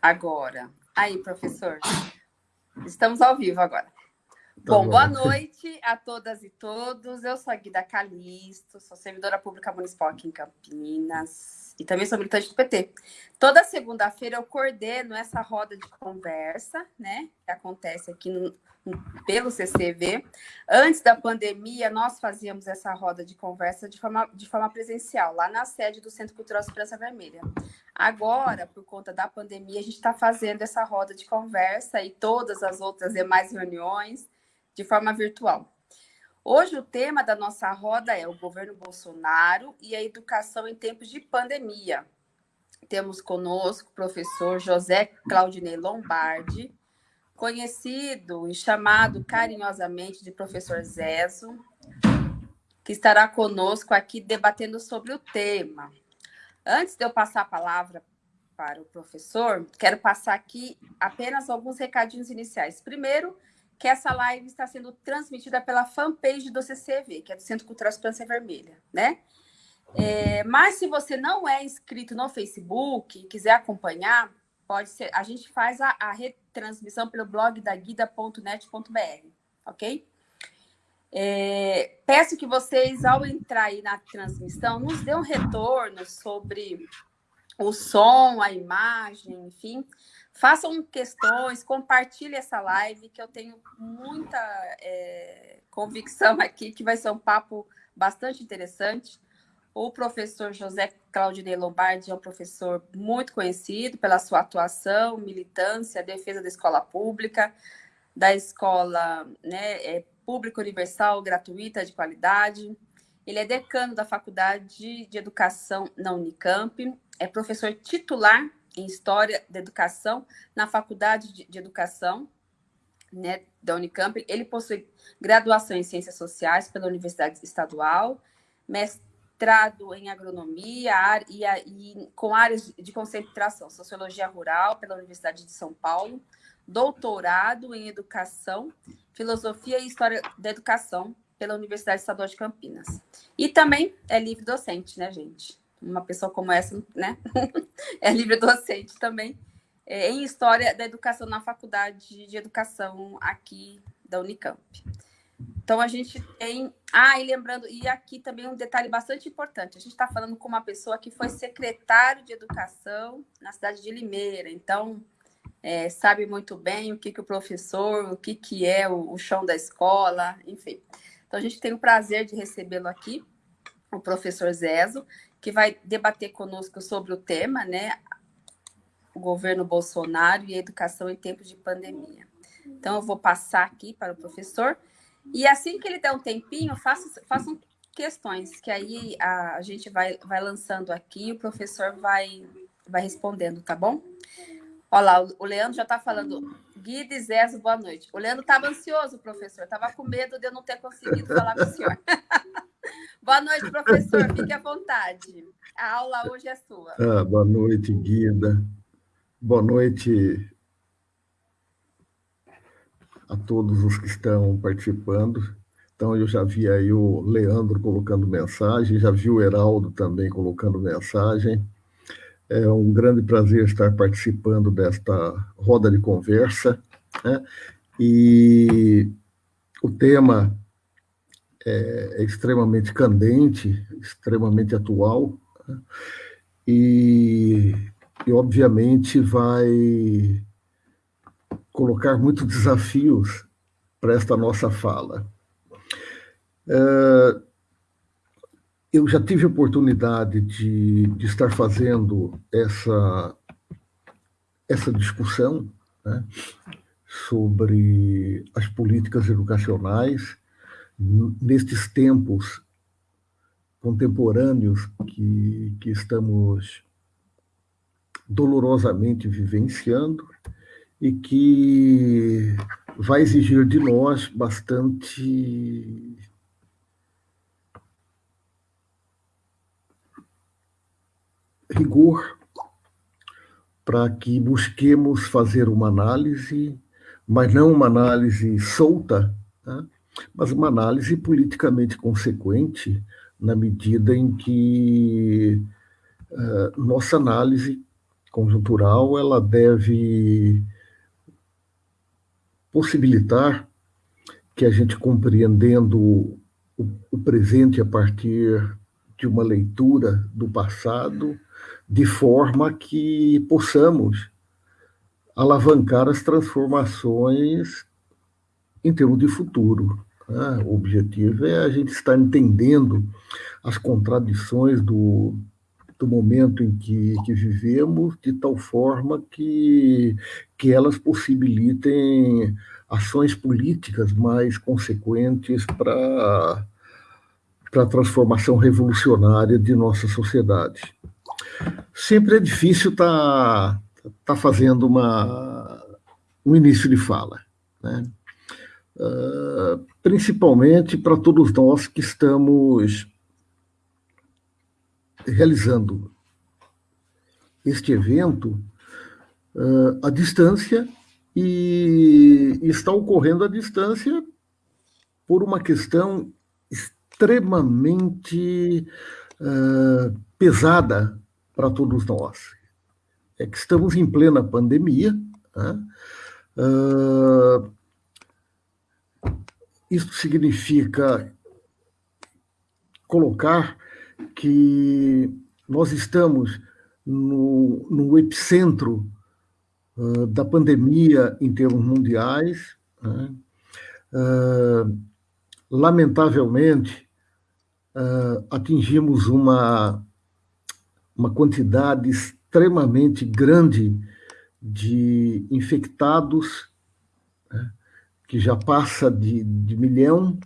agora. Aí, professor. Estamos ao vivo agora. Tá bom, bom, boa noite a todas e todos. Eu sou a Guida Calisto, sou servidora pública municipal aqui em Campinas e também sou militante do PT. Toda segunda-feira eu coordeno essa roda de conversa, né, que acontece aqui no, pelo CCV. Antes da pandemia, nós fazíamos essa roda de conversa de forma, de forma presencial, lá na sede do Centro Cultural Esperança Vermelha. Agora, por conta da pandemia, a gente está fazendo essa roda de conversa e todas as outras demais reuniões de forma virtual. Hoje, o tema da nossa roda é o governo Bolsonaro e a educação em tempos de pandemia. Temos conosco o professor José Claudinei Lombardi, conhecido e chamado carinhosamente de professor Zezo, que estará conosco aqui debatendo sobre o tema. Antes de eu passar a palavra para o professor, quero passar aqui apenas alguns recadinhos iniciais. Primeiro, que essa live está sendo transmitida pela fanpage do CCV, que é do Centro Cultural Esperança Vermelha, né? É, mas se você não é inscrito no Facebook e quiser acompanhar, pode ser. A gente faz a, a retransmissão pelo blog da guida.net.br, ok? É, peço que vocês, ao entrar aí na transmissão, nos dê um retorno sobre o som, a imagem, enfim. Façam questões, compartilhe essa live, que eu tenho muita é, convicção aqui que vai ser um papo bastante interessante. O professor José Claudinei Lombardi é um professor muito conhecido pela sua atuação, militância, defesa da escola pública, da escola né, é, pública universal, gratuita, de qualidade. Ele é decano da Faculdade de Educação na Unicamp, é professor titular em História da Educação na Faculdade de, Educação né, da Unicamp. Ele possui graduação em Ciências Sociais pela Universidade Estadual, mestrado em agronomia e, e, com áreas de concentração, sociologia rural pela Universidade de São Paulo, doutorado em educação, filosofia e história da educação pela Universidade Estadual de Campinas. E também é livre docente, né, gente? Uma pessoa como essa, né? é livre docente também é, em história da educação na Faculdade de Educação aqui da Unicamp. Então, a gente tem. Ah, e lembrando, e aqui também um detalhe bastante importante: a gente está falando com uma pessoa que foi secretário de educação na cidade de Limeira, então é, sabe muito bem o que, que o professor, o que, que é o, o chão da escola, enfim. Então, a gente tem o prazer de recebê-lo aqui, o professor Zezo, que vai debater conosco sobre o tema, né? O governo Bolsonaro e a educação em tempos de pandemia. Então, eu vou passar aqui para o professor. E assim que ele der um tempinho, façam, façam questões, que aí a, a gente vai, vai lançando aqui e o professor vai, vai respondendo, tá bom? Olha lá, o Leandro já está falando. Guida e Zezo, boa noite. O Leandro estava ansioso, professor. Estava com medo de eu não ter conseguido falar com o senhor. boa noite, professor. Fique à vontade. A aula hoje é sua. Ah, boa noite, Guida. Boa noite, a todos os que estão participando. Então, eu já vi aí o Leandro colocando mensagem, já vi o Heraldo também colocando mensagem. É um grande prazer estar participando desta roda de conversa. Né? E o tema é, é extremamente candente, extremamente atual, né? e, e, obviamente, vai colocar muitos desafios para esta nossa fala. É, eu já tive a oportunidade de, de estar fazendo essa, essa discussão né, sobre as políticas educacionais nestes tempos contemporâneos que, que estamos dolorosamente vivenciando e que vai exigir de nós bastante rigor para que busquemos fazer uma análise, mas não uma análise solta, tá? mas uma análise politicamente consequente, na medida em que uh, nossa análise conjuntural, ela deve possibilitar que a gente compreendendo o, o presente a partir de uma leitura do passado, de forma que possamos alavancar as transformações em termos de futuro. Né? O objetivo é a gente estar entendendo as contradições do, do momento em que, que vivemos, de tal forma que, que elas possibilitem ações políticas mais consequentes para a transformação revolucionária de nossa sociedade. Sempre é difícil estar tá está fazendo uma, um início de fala. Né? Uh, principalmente para todos nós que estamos realizando este evento uh, à distância e está ocorrendo à distância por uma questão extremamente uh, pesada para todos nós, é que estamos em plena pandemia. Né? Uh, isso significa colocar que nós estamos no, no epicentro uh, da pandemia em termos mundiais. Né? Uh, lamentavelmente, atingimos uma, uma quantidade extremamente grande de infectados, né, que já passa de, de milhão,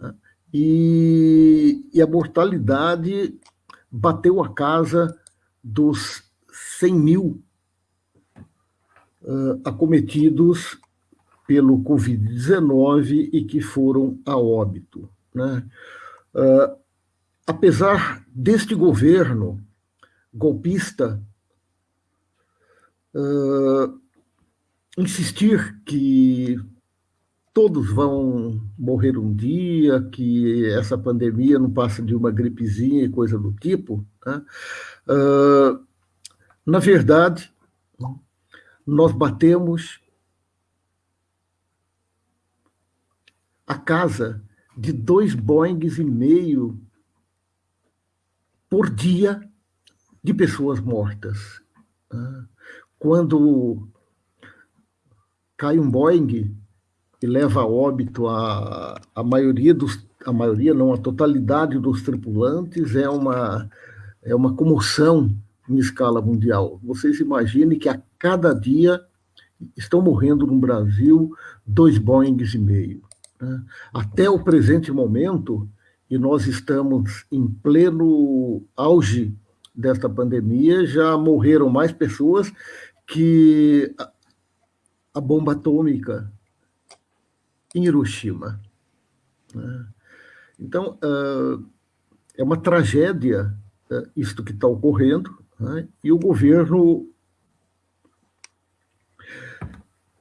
né, e, e, a mortalidade bateu a casa dos 100 mil uh, acometidos pelo Covid-19 e que foram a óbito. Né? Uh, apesar deste governo golpista uh, insistir que todos vão morrer um dia, que essa pandemia não passa de uma gripezinha e coisa do tipo. Né? Uh, na verdade, nós batemos a casa de dois Boeings e meio por dia de pessoas mortas. Né? Quando cai um Boeing e leva a óbito a, a maioria dos a maioria não a totalidade dos tripulantes é uma é uma comoção em escala mundial. Vocês imaginem que a cada dia estão morrendo no Brasil dois Boeings e meio. Né? Até o presente momento, e nós estamos em pleno auge desta pandemia, já morreram mais pessoas que a bomba atômica em Hiroshima. Né? Então, ah, é uma tragédia ah, isto que está ocorrendo, né? e o governo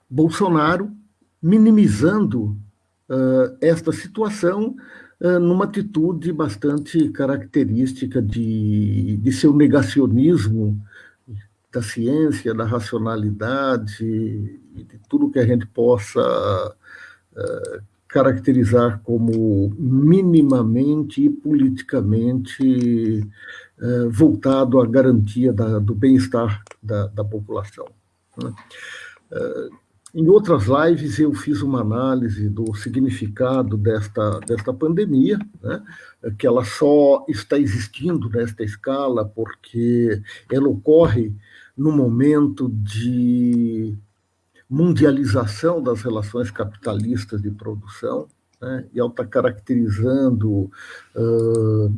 Bolsonaro minimizando uh, esta situação numa atitude bastante característica de, de seu negacionismo da ciência, da racionalidade de tudo que a gente possa uh, caracterizar como minimamente e politicamente uh, voltado à garantia da, do bem-estar da, da, população. Né? Uh, em outras lives eu fiz uma análise do significado desta, desta pandemia, né? que ela só está existindo nesta escala porque ela ocorre no momento de mundialização das relações capitalistas de produção, né? e ela está caracterizando uh,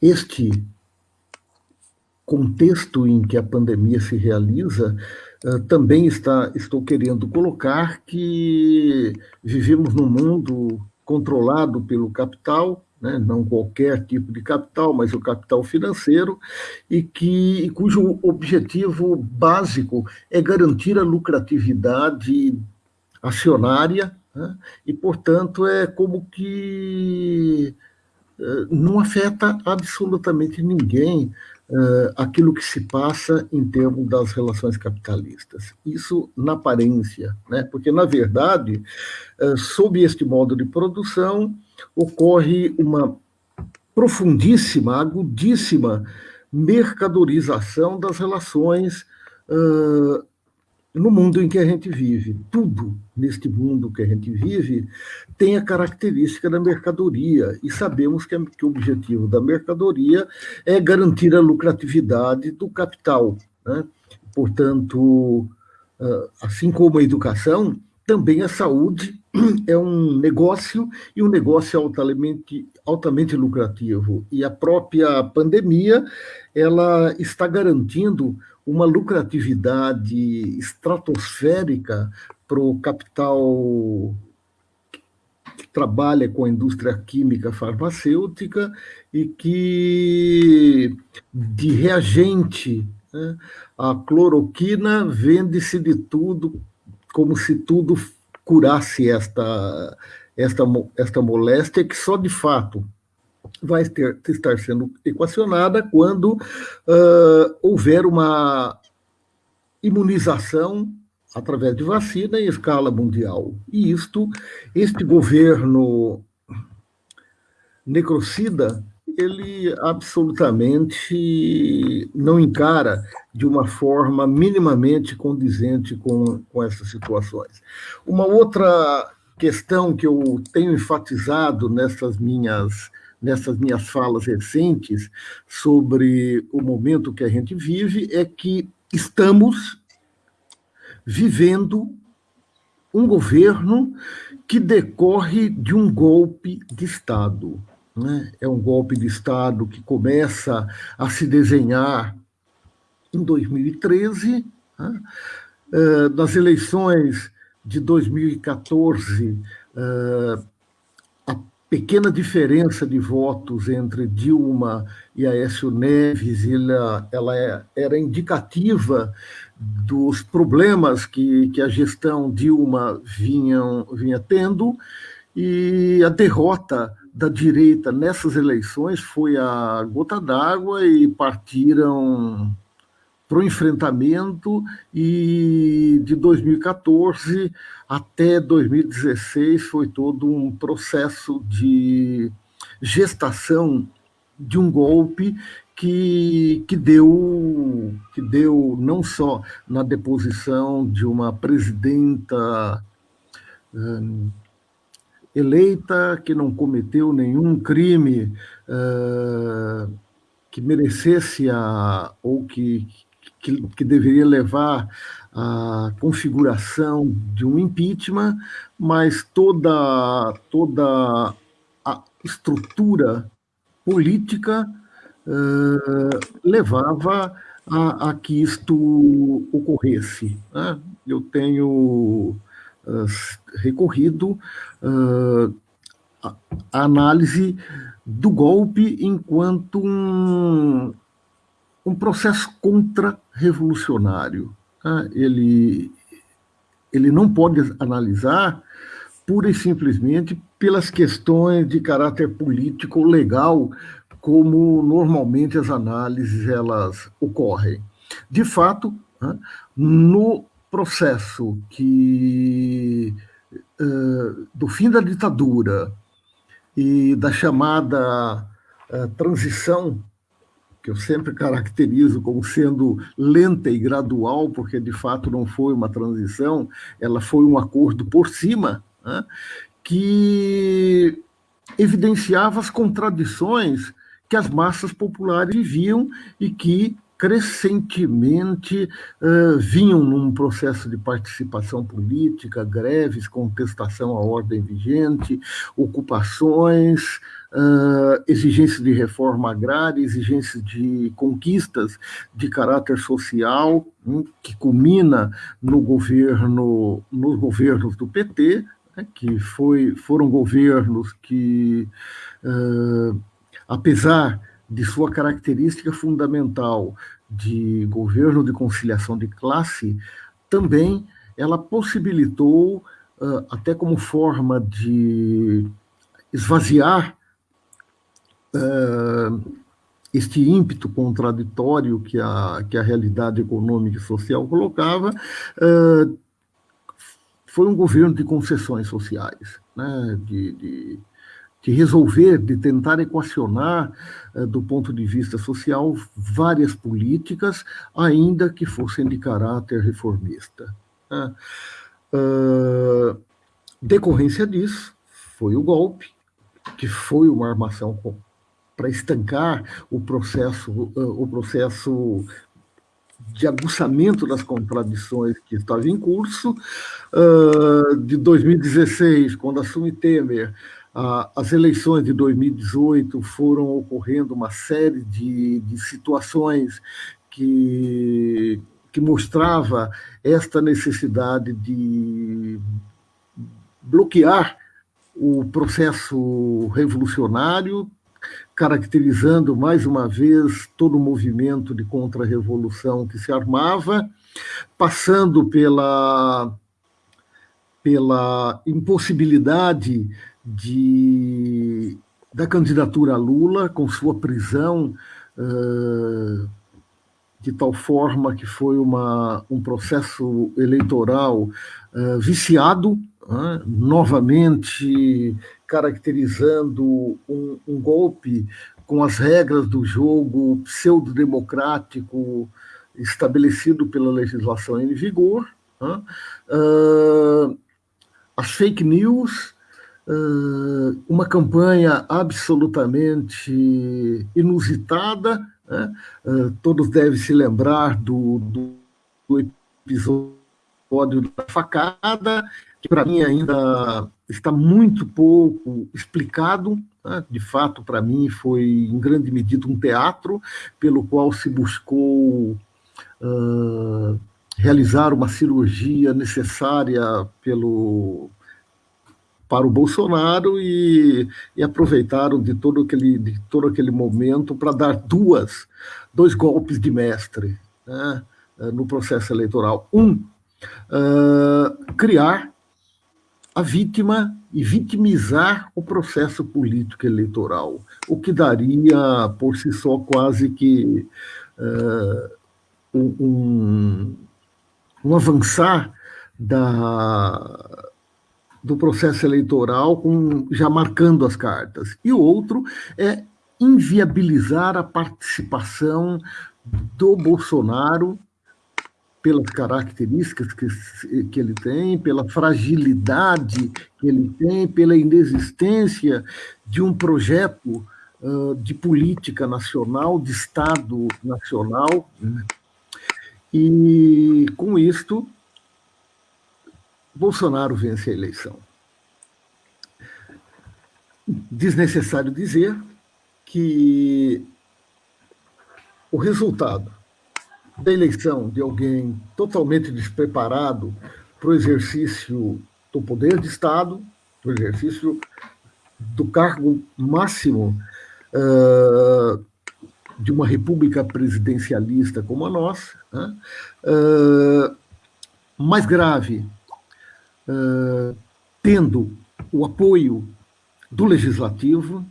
este contexto em que a pandemia se realiza também está, estou querendo colocar que vivemos num mundo controlado pelo capital, né, não qualquer tipo de capital, mas o capital financeiro, e que cujo objetivo básico é garantir a lucratividade acionária, né, e, portanto, é como que uh, não afeta absolutamente ninguém uh, aquilo que se passa em termos das relações capitalistas. Isso na aparência, né? porque, na verdade, uh, sob este modo de produção, ocorre uma profundíssima, agudíssima mercadorização das relações uh, no mundo em que a gente vive. Tudo neste mundo que a gente vive tem a característica da mercadoria, e sabemos que, que o objetivo da mercadoria é garantir a lucratividade do capital. Né? Portanto, ah, assim como a educação, também a saúde é um negócio e um negócio altamente, altamente lucrativo. E a própria pandemia ela está garantindo uma lucratividade estratosférica para o capital que trabalha com a indústria química farmacêutica e que de reagente né, a cloroquina vende-se de tudo como se tudo curasse esta, esta, esta moléstia que só de fato vai ter, estar sendo equacionada quando uh, houver uma imunização através de vacina em escala mundial. E isto, este governo necrocida, ele absolutamente não encara de uma forma minimamente condizente com, com essas situações. Uma outra questão que eu tenho enfatizado nessas minhas nessas minhas falas recentes sobre o momento que a gente vive é que estamos vivendo um governo que decorre de um golpe de Estado. Né? É um golpe de Estado que começa a se desenhar em 2013, né? uh, nas eleições de 2014, uh, pequena diferença de votos entre Dilma e Aécio Neves, ela, ela é, era indicativa dos problemas que, que a gestão Dilma vinham, vinha tendo, e a derrota da direita nessas eleições foi a gota d'água e partiram para o enfrentamento e de 2014 até 2016 foi todo um processo de gestação de um golpe que, que, deu, que deu não só na deposição de uma presidenta hum, eleita que não cometeu nenhum crime uh, que merecesse a, ou que, que, que deveria levar à configuração de um impeachment, mas toda, toda a estrutura política uh, levava a, a, que isto ocorresse. Né? Eu tenho uh, recorrido uh, análise do golpe enquanto um, um processo contra-revolucionário. Tá? Ele, ele não pode analisar pura e simplesmente pelas questões de caráter político legal, como normalmente as análises elas ocorrem. De fato, né, no processo que uh, do fim da ditadura e da chamada uh, transição que eu sempre caracterizo como sendo lenta e gradual, porque de fato não foi uma transição, ela foi um acordo por cima, né, que evidenciava as contradições que as massas populares viviam e que crescentemente uh, vinham num processo de participação política, greves, contestação à ordem vigente, ocupações, uh, exigências de reforma agrária, exigências de conquistas de caráter social, hein, que culmina no governo, nos governos do PT, né, que foi, foram governos que, uh, apesar de sua característica fundamental de governo de conciliação de classe, também ela possibilitou, uh, até como forma de esvaziar uh, este ímpeto contraditório que a, que a realidade econômica e social colocava, uh, foi um governo de concessões sociais, né? de, de, de resolver, de tentar equacionar, uh, do ponto de vista social, várias políticas, ainda que fossem de caráter reformista. Né? Uh, decorrência disso, foi o golpe, que foi uma armação para estancar o processo, o processo de aguçamento das contradições que estava em curso. De 2016, quando assume Temer, as eleições de 2018 foram ocorrendo uma série de, de situações que, que mostrava esta necessidade de bloquear o processo revolucionário, caracterizando mais uma vez todo o movimento de contra-revolução que se armava, passando pela, pela impossibilidade de, da candidatura a Lula, com sua prisão, de tal forma que foi uma, um processo eleitoral viciado, novamente caracterizando um, um, golpe com as regras do jogo pseudo-democrático estabelecido pela legislação em vigor, uh, as fake news, uh, uma campanha absolutamente inusitada, né? uh, todos devem se lembrar do, do, do episódio da facada, que para mim ainda está muito pouco explicado. Né? De fato, para mim, foi em grande medida um teatro pelo qual se buscou uh, realizar uma cirurgia necessária pelo para o Bolsonaro e, e, aproveitaram de todo aquele, de todo aquele momento para dar duas, dois golpes de mestre né, no processo eleitoral. Um, uh, criar a vítima e vitimizar o processo político eleitoral, o que daria, por si só, quase que uh, um, um, avançar da, do processo eleitoral, com, já marcando as cartas. E o outro é inviabilizar a participação do Bolsonaro pelas características que, que ele tem, pela fragilidade que ele tem, pela inexistência de um projeto uh, de política nacional, de Estado nacional. Né? E, com isto, Bolsonaro vence a eleição. Desnecessário dizer que o resultado da eleição de alguém totalmente despreparado para o exercício do poder de Estado, para o exercício do cargo máximo uh, de uma república presidencialista como a nossa, uh, mais grave, uh, tendo o apoio do legislativo,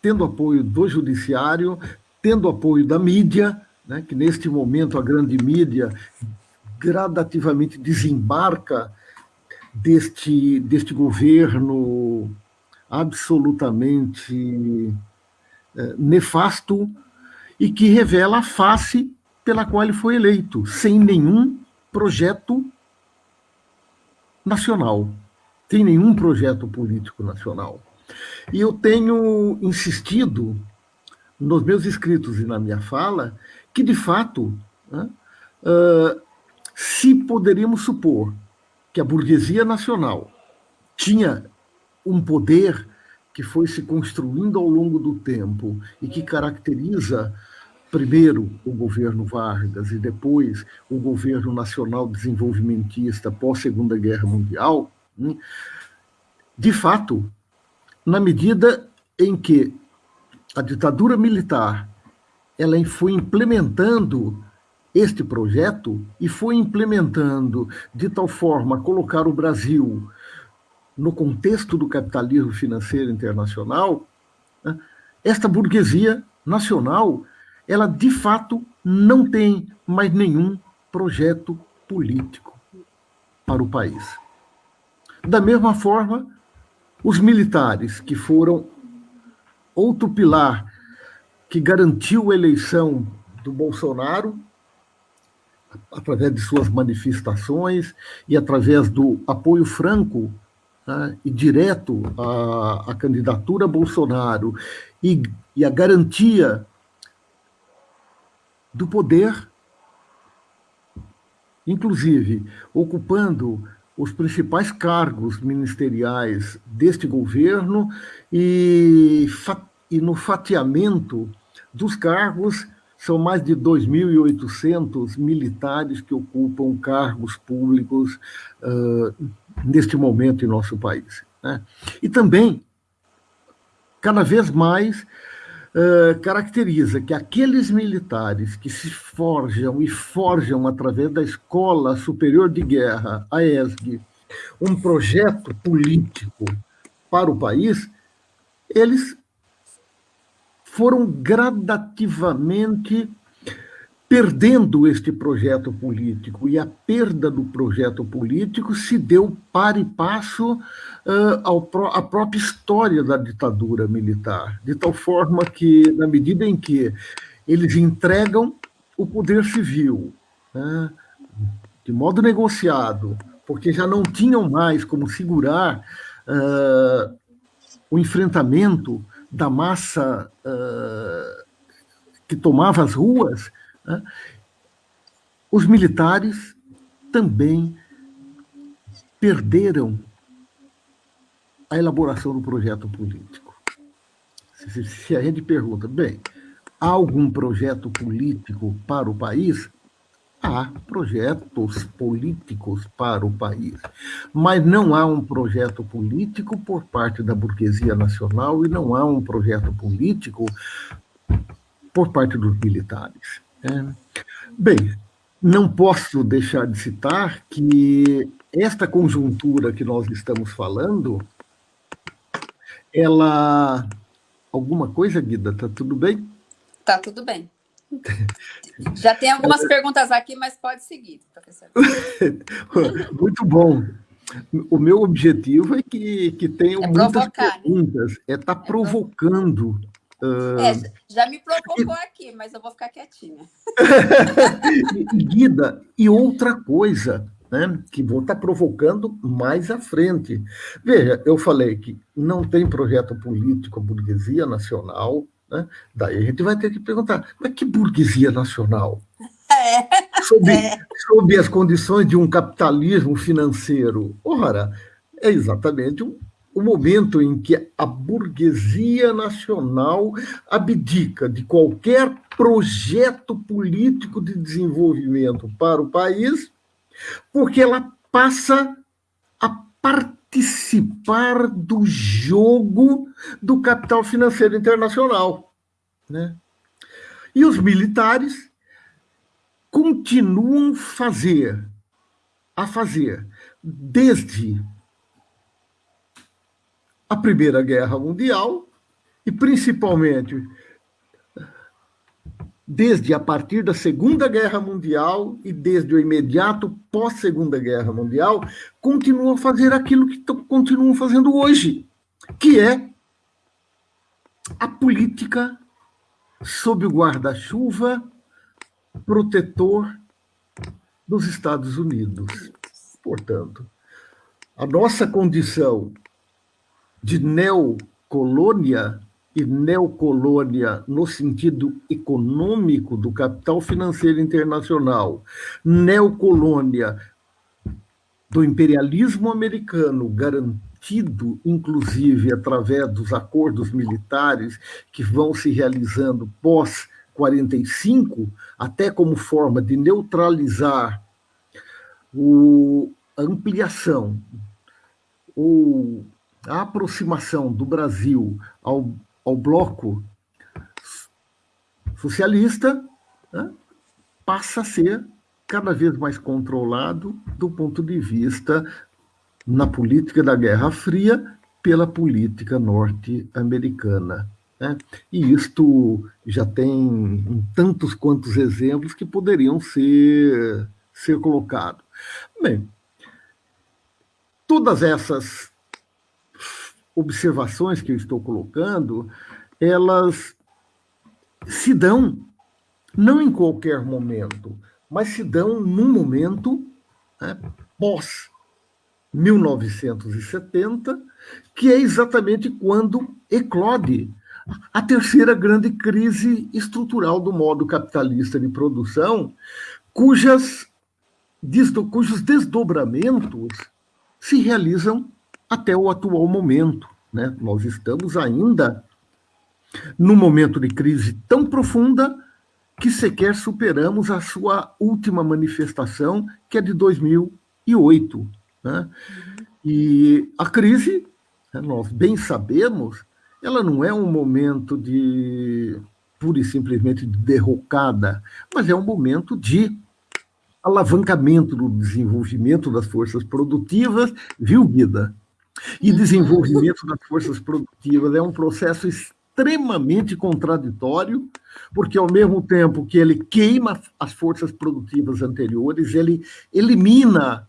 tendo apoio do judiciário, tendo apoio da mídia, né, que neste momento a grande mídia gradativamente desembarca deste, deste governo absolutamente é, nefasto e que revela a face pela qual ele foi eleito, sem nenhum projeto nacional, sem nenhum projeto político nacional. E eu tenho insistido nos meus escritos e na minha fala que, de fato, né, uh, se poderíamos supor que a burguesia nacional tinha um poder que foi se construindo ao longo do tempo e que caracteriza primeiro o governo Vargas e depois o governo nacional desenvolvimentista pós Segunda Guerra Mundial, né, de fato, na medida em que a ditadura militar ela foi implementando este projeto e foi implementando de tal forma colocar o Brasil no contexto do capitalismo financeiro internacional, né, esta burguesia nacional ela de fato não tem mais nenhum projeto político para o país. Da mesma forma, os militares, que foram outro pilar que garantiu a eleição do Bolsonaro, através de suas manifestações e através do apoio franco né, e direto à, à candidatura Bolsonaro e, e a garantia do poder, inclusive ocupando os principais cargos ministeriais deste governo e, e no fatiamento dos cargos são mais de 2.800 militares que ocupam cargos públicos uh, neste momento em nosso país. Né? E também, cada vez mais, uh, caracteriza que aqueles militares que se forjam e forjam através da Escola Superior de Guerra, a ESG, um projeto político para o país, eles foram gradativamente perdendo este projeto político, e a perda do projeto político se deu para e passo uh, ao, à própria história da ditadura militar, de tal forma que, na medida em que eles entregam o poder civil, né, de modo negociado, porque já não tinham mais como segurar uh, o enfrentamento da massa que tomava as ruas, né? Os militares também perderam a elaboração do projeto político. Se, se, a gente pergunta, bem, há algum projeto político para o país? Há projetos políticos para o país, mas não há um projeto político por parte da burguesia nacional e não há um projeto político por parte dos militares. É. Bem, não posso deixar de citar que esta conjuntura que nós estamos falando, ela... Alguma coisa, Guida? Tá tudo bem? Tá tudo bem. Já tem algumas perguntas aqui, mas pode seguir, professor. Muito bom. O meu objetivo é que, que tenham é muitas né? perguntas, né? é estar tá é provocando Uh... É, já me provocou aqui, mas eu vou ficar quietinha. Guida, e outra coisa, né, que vou estar tá provocando mais à frente. Veja, eu falei que não tem projeto político a burguesia nacional, né? daí a gente vai ter que perguntar, mas que burguesia nacional? É, sob, é. sob as condições de um capitalismo financeiro. Ora, é exatamente um o momento em que a burguesia nacional abdica de qualquer projeto político de desenvolvimento para o país, porque ela passa a participar do jogo do capital financeiro internacional. Né? E os militares continuam fazer, a fazer, desde a Primeira Guerra Mundial e, principalmente, desde a partir da Segunda Guerra Mundial e desde o imediato pós-Segunda Guerra Mundial, continuam a fazer aquilo que continuam fazendo hoje, que é a política sob o guarda-chuva protetor dos Estados Unidos. Portanto, a nossa condição de neocolônia e neocolônia no sentido econômico do capital financeiro internacional, neocolônia do imperialismo americano, garantido, inclusive, através dos acordos militares que vão se realizando pós 45, até como forma de neutralizar o, a ampliação ou a aproximação do Brasil ao, ao bloco socialista né, passa a ser cada vez mais controlado do ponto de vista na política da Guerra Fria pela política norte-americana. Né? E isto já tem tantos quantos exemplos que poderiam ser, ser colocados. Bem, todas essas observações que eu estou colocando, elas se dão não em qualquer momento, mas se dão num momento né, pós 1970, que é exatamente quando eclode a terceira grande crise estrutural do modo capitalista de produção, cujas, cujos desdobramentos se realizam até o atual momento. Né? Nós estamos ainda num momento de crise tão profunda que sequer superamos a sua última manifestação, que é de 2008. Né? E a crise, né, nós bem sabemos, ela não é um momento de pura e simplesmente de derrocada, mas é um momento de alavancamento do desenvolvimento das forças produtivas, viu, Guida? E desenvolvimento das forças produtivas é um processo extremamente contraditório, porque ao mesmo tempo que ele queima as forças produtivas anteriores, ele elimina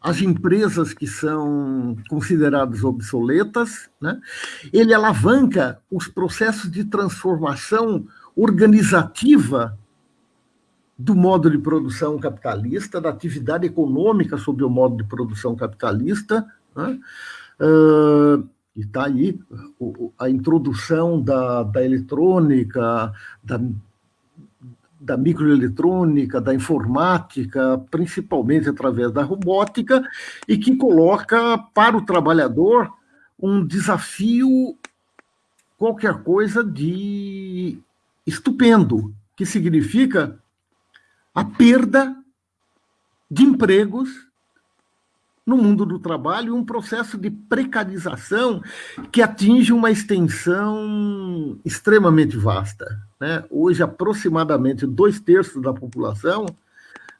as empresas que são consideradas obsoletas, né? ele alavanca os processos de transformação organizativa do modo de produção capitalista, da atividade econômica sob o modo de produção capitalista, né? uh, e está aí a introdução da, da eletrônica, da da microeletrônica, da informática, principalmente através da robótica, e que coloca para o trabalhador um desafio, qualquer coisa de estupendo, que significa a perda de empregos no mundo do trabalho um processo de precarização que atinge uma extensão extremamente vasta. Né? Hoje, aproximadamente dois terços da população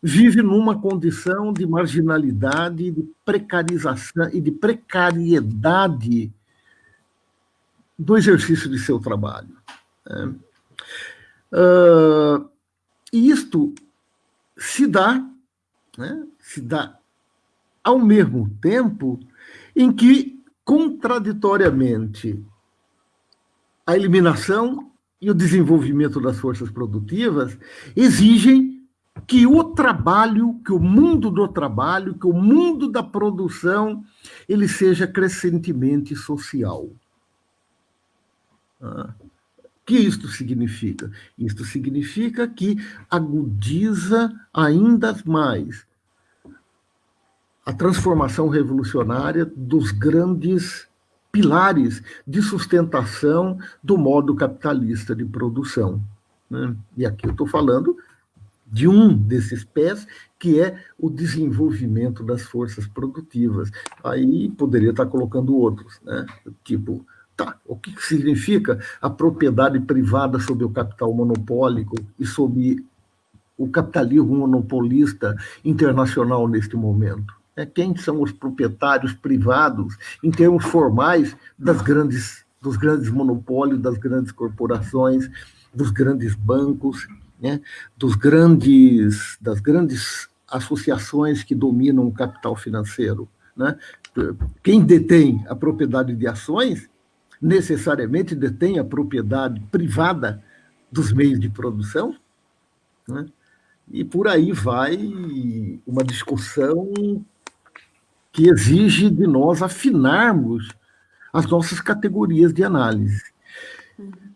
vive numa condição de marginalidade, de precarização e de precariedade do exercício de seu trabalho. Né? Uh, e isto se dá, né? se dá ao mesmo tempo em que, contraditoriamente, a eliminação e o desenvolvimento das forças produtivas exigem que o trabalho, que o mundo do trabalho, que o mundo da produção, ele seja crescentemente social. Ah, que isto significa? Isto significa que agudiza ainda mais a transformação revolucionária dos grandes pilares de sustentação do modo capitalista de produção. Né? E aqui eu estou falando de um desses pés, que é o desenvolvimento das forças produtivas. Aí poderia estar colocando outros, né? tipo, tá, o que significa a propriedade privada sobre o capital monopólico e sobre o capitalismo monopolista internacional neste momento? Né, quem são os proprietários privados, em termos formais, das grandes, dos grandes monopólios, das grandes corporações, dos grandes bancos, né, dos grandes, das grandes associações que dominam o capital financeiro. Né? Quem detém a propriedade de ações, necessariamente detém a propriedade privada dos meios de produção, né? e por aí vai uma discussão que exige de nós afinarmos as nossas categorias de análise.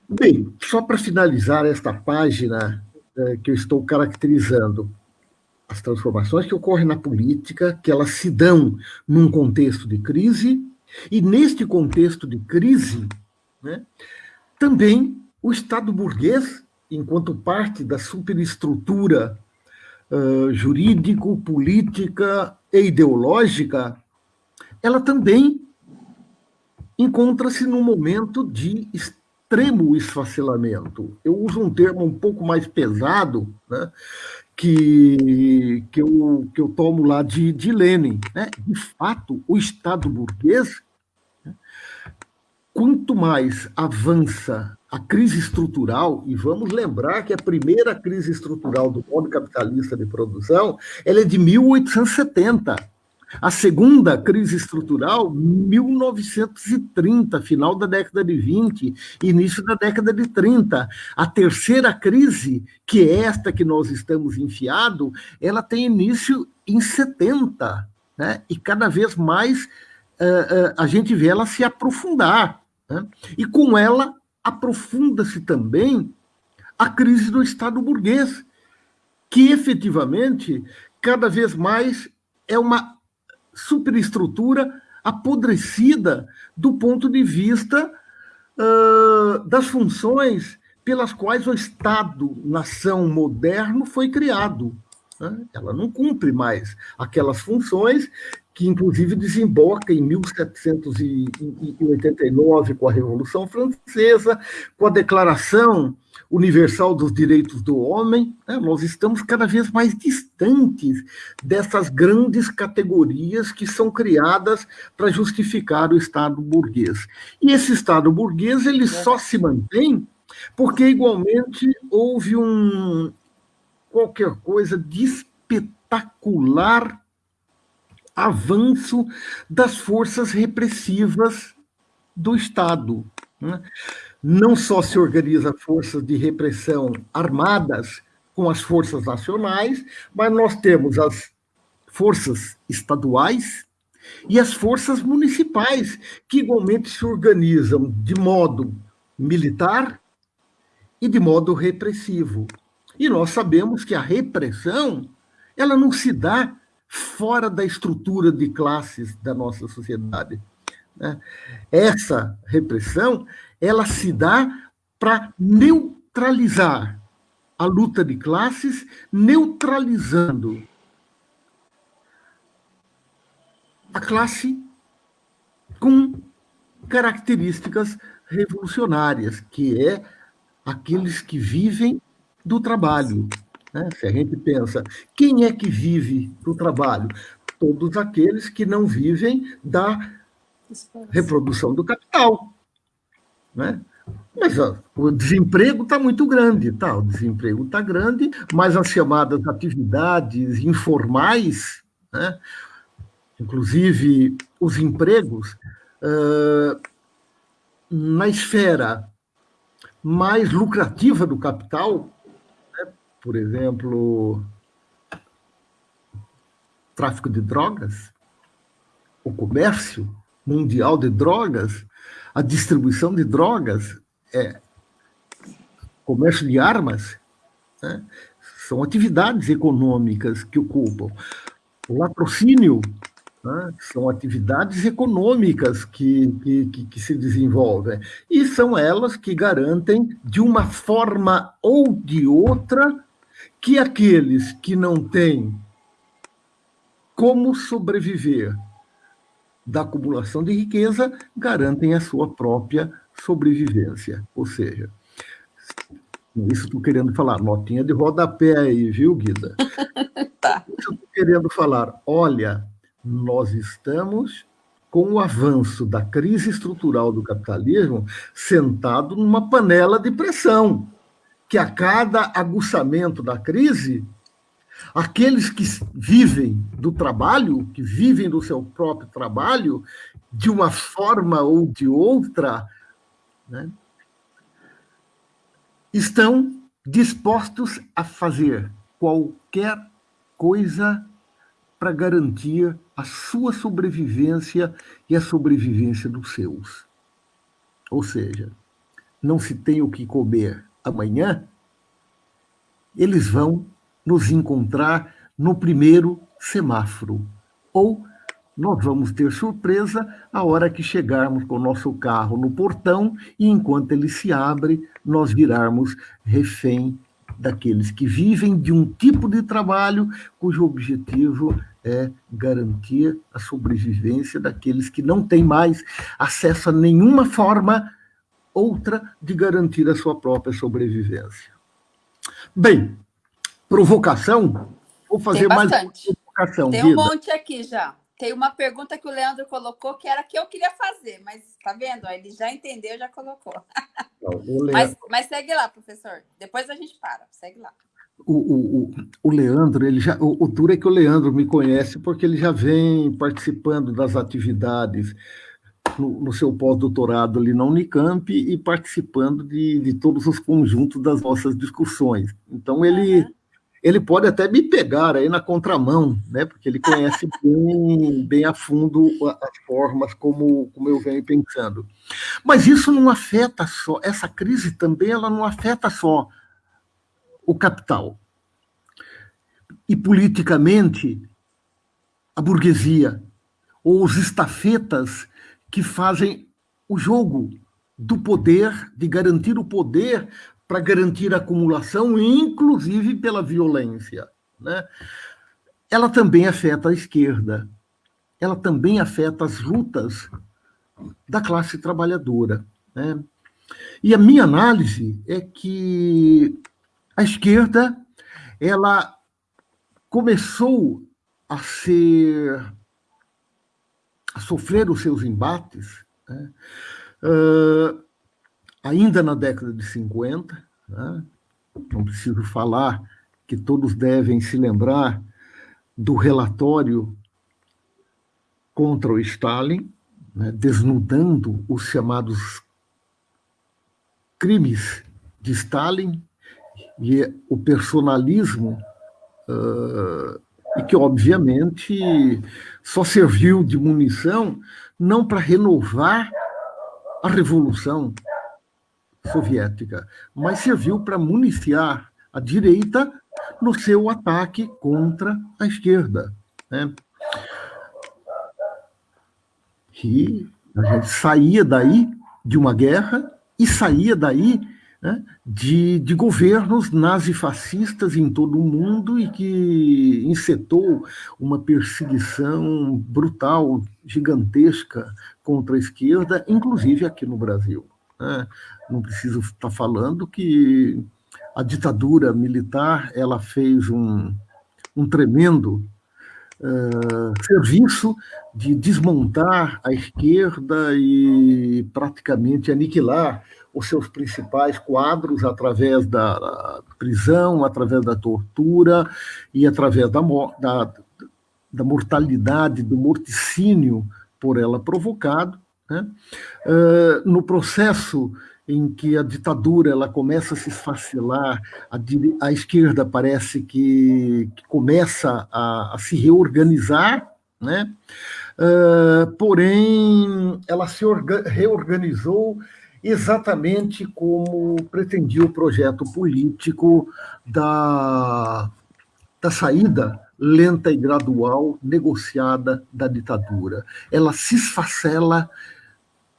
Bem, só para finalizar esta página é, que eu estou caracterizando, as transformações que ocorrem na política, que elas se dão num contexto de crise, e neste contexto de crise, né, também o Estado burguês, enquanto parte da superestrutura uh, jurídico, política e ideológica, ela também encontra-se num momento de extremo esfacelamento. Eu uso um termo um pouco mais pesado, né, que, que, eu, que eu tomo lá de, de Lenin. Né? De fato, o Estado burguês, né, quanto mais avança a crise estrutural, e vamos lembrar que a primeira crise estrutural do modo capitalista de produção ela é de 1870. A segunda crise estrutural, 1930, final da década de 20, início da década de 30. A terceira crise, que é esta que nós estamos enfiado, ela tem início em 70, né? e cada vez mais uh, uh, a gente vê ela se aprofundar. Né? E com ela aprofunda-se também a crise do Estado burguês, que efetivamente cada vez mais é uma superestrutura apodrecida do ponto de vista uh, das funções pelas quais o Estado-nação moderno foi criado. Né? Ela não cumpre mais aquelas funções que inclusive desemboca em 1789 com a Revolução Francesa, com a Declaração Universal dos Direitos do Homem, né? nós estamos cada vez mais distantes dessas grandes categorias que são criadas para justificar o Estado burguês. E esse Estado burguês ele só se mantém porque igualmente houve um qualquer coisa de espetacular avanço das forças repressivas do Estado. Né? Não só se organiza forças de repressão armadas com as forças nacionais, mas nós temos as forças estaduais e as forças municipais, que igualmente se organizam de modo militar e de modo repressivo. E nós sabemos que a repressão ela não se dá fora da estrutura de classes da nossa sociedade. Né? Essa repressão ela se dá para neutralizar a luta de classes, neutralizando a classe com características revolucionárias, que é aqueles que vivem do trabalho, né? Se a gente pensa, quem é que vive do trabalho? Todos aqueles que não vivem da reprodução do capital. Né? Mas ó, o desemprego está muito grande, tá? O desemprego está grande, mas as chamadas atividades informais, né? inclusive os empregos, uh, na esfera mais lucrativa do capital, por exemplo, tráfico de drogas, o comércio mundial de drogas, a distribuição de drogas, é, comércio de armas, né? são atividades econômicas que ocupam. O latrocínio né? são atividades econômicas que, que, que, se desenvolvem. E são elas que garantem, de uma forma ou de outra, que aqueles que não têm como sobreviver da acumulação de riqueza garantem a sua própria sobrevivência. Ou seja, isso estou querendo falar, notinha de rodapé aí, viu, Guida? tá. Isso estou querendo falar, olha, nós estamos com o avanço da crise estrutural do capitalismo sentado numa panela de pressão que a cada aguçamento da crise, aqueles que vivem do trabalho, que vivem do seu próprio trabalho, de uma forma ou de outra, né, estão dispostos a fazer qualquer coisa para garantir a sua sobrevivência e a sobrevivência dos seus. Ou seja, não se tem o que comer amanhã, eles vão nos encontrar no primeiro semáforo. Ou nós vamos ter surpresa a hora que chegarmos com o nosso carro no portão e enquanto ele se abre, nós virarmos refém daqueles que vivem de um tipo de trabalho cujo objetivo é garantir a sobrevivência daqueles que não têm mais acesso a nenhuma forma outra de garantir a sua própria sobrevivência. Bem, provocação, vou fazer mais provocação. Tem um monte aqui já. Tem uma pergunta que o Leandro colocou que era que eu queria fazer, mas tá vendo? Ele já entendeu, já colocou. Não, mas, mas segue lá, professor. Depois a gente para. Segue lá. O, o, o Leandro, ele já, o, o duro é que o Leandro me conhece porque ele já vem participando das atividades no, no seu pós-doutorado ali na Unicamp e participando de, de todos os conjuntos das nossas discussões. Então, ele, uhum. ele pode até me pegar aí na contramão, né? porque ele conhece bem, bem a fundo as formas como, como eu venho pensando. Mas isso não afeta só, essa crise também ela não afeta só o capital. E politicamente, a burguesia, ou os estafetas que fazem o jogo do poder, de garantir o poder para garantir a acumulação, inclusive pela violência. Né? Ela também afeta a esquerda, ela também afeta as lutas da classe trabalhadora. Né? E a minha análise é que a esquerda ela começou a ser sofrer os seus embates, né? uh, ainda na década de 50, né? não preciso falar que todos devem se lembrar do relatório contra o Stalin, né? desnudando os chamados crimes de Stalin e o personalismo uh, e que, obviamente, só serviu de munição não para renovar a Revolução Soviética, mas serviu para municiar a direita no seu ataque contra a esquerda. Né? E a gente saía daí de uma guerra e saía daí né, de, de governos nazifascistas em todo o mundo e que encetou uma perseguição brutal, gigantesca contra a esquerda, inclusive aqui no Brasil. Né? Não preciso estar falando que a ditadura militar ela fez um, um tremendo uh, serviço de desmontar a esquerda e praticamente aniquilar os seus principais quadros através da prisão, através da tortura e através da, da, da mortalidade, do morticínio por ela provocado. Né? Uh, no processo em que a ditadura ela começa a se esfacelar, a, a esquerda parece que, que começa a, a, se reorganizar, né? Uh, porém, ela se reorganizou exatamente como pretendia o projeto político da, da saída lenta e gradual, negociada da ditadura. Ela se esfacela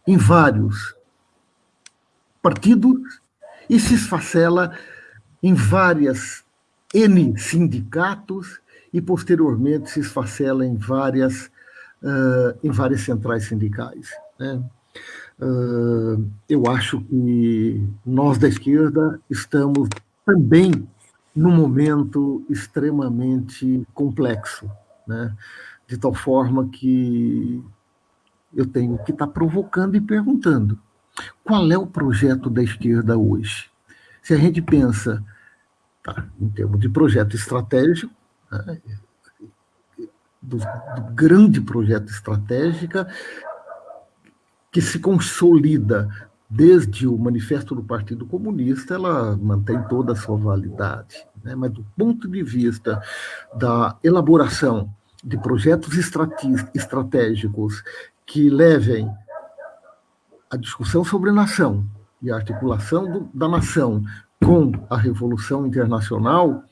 em vários partidos e se esfacela em várias N sindicatos e, posteriormente, se esfacela em várias, uh, em várias centrais sindicais. Né? Uh, eu acho que nós da esquerda estamos também num momento extremamente complexo, né? de tal forma que eu tenho que estar provocando e perguntando qual é o projeto da esquerda hoje? Se a gente pensa tá, em termos de projeto estratégico, né, do, do grande projeto estratégico, que se consolida desde o Manifesto do Partido Comunista, ela mantém toda a sua validade. Né? Mas do ponto de vista da elaboração de projetos estratégicos que levem a discussão sobre nação e a articulação do, da nação com a Revolução Internacional,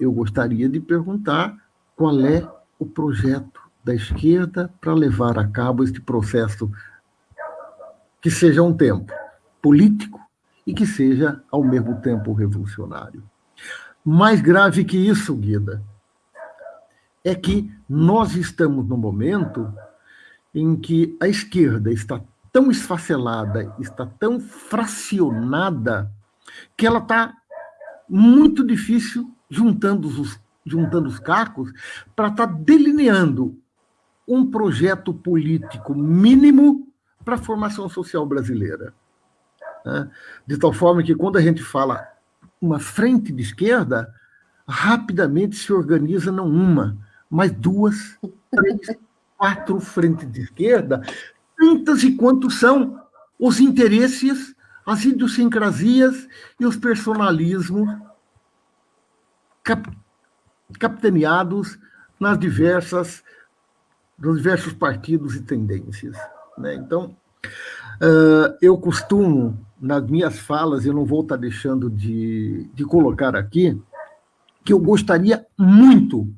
eu gostaria de perguntar qual é o projeto da esquerda para levar a cabo este processo que seja um tempo político e que seja, ao mesmo tempo, revolucionário. Mais grave que isso, Guida, é que nós estamos no momento em que a esquerda está tão esfacelada, está tão fracionada, que ela está muito difícil juntando os, juntando os cacos para estar tá delineando um projeto político mínimo para a formação social brasileira. Né? De tal forma que, quando a gente fala uma frente de esquerda, rapidamente se organiza não uma, mas duas, três, quatro frentes de esquerda, tantas e quantos são os interesses, as idiosincrasias e os personalismos cap capitaneados nas diversas, nos diversos partidos e tendências. Né? Então, uh, eu costumo, nas minhas falas, eu não vou estar deixando de, de colocar aqui, que eu gostaria muito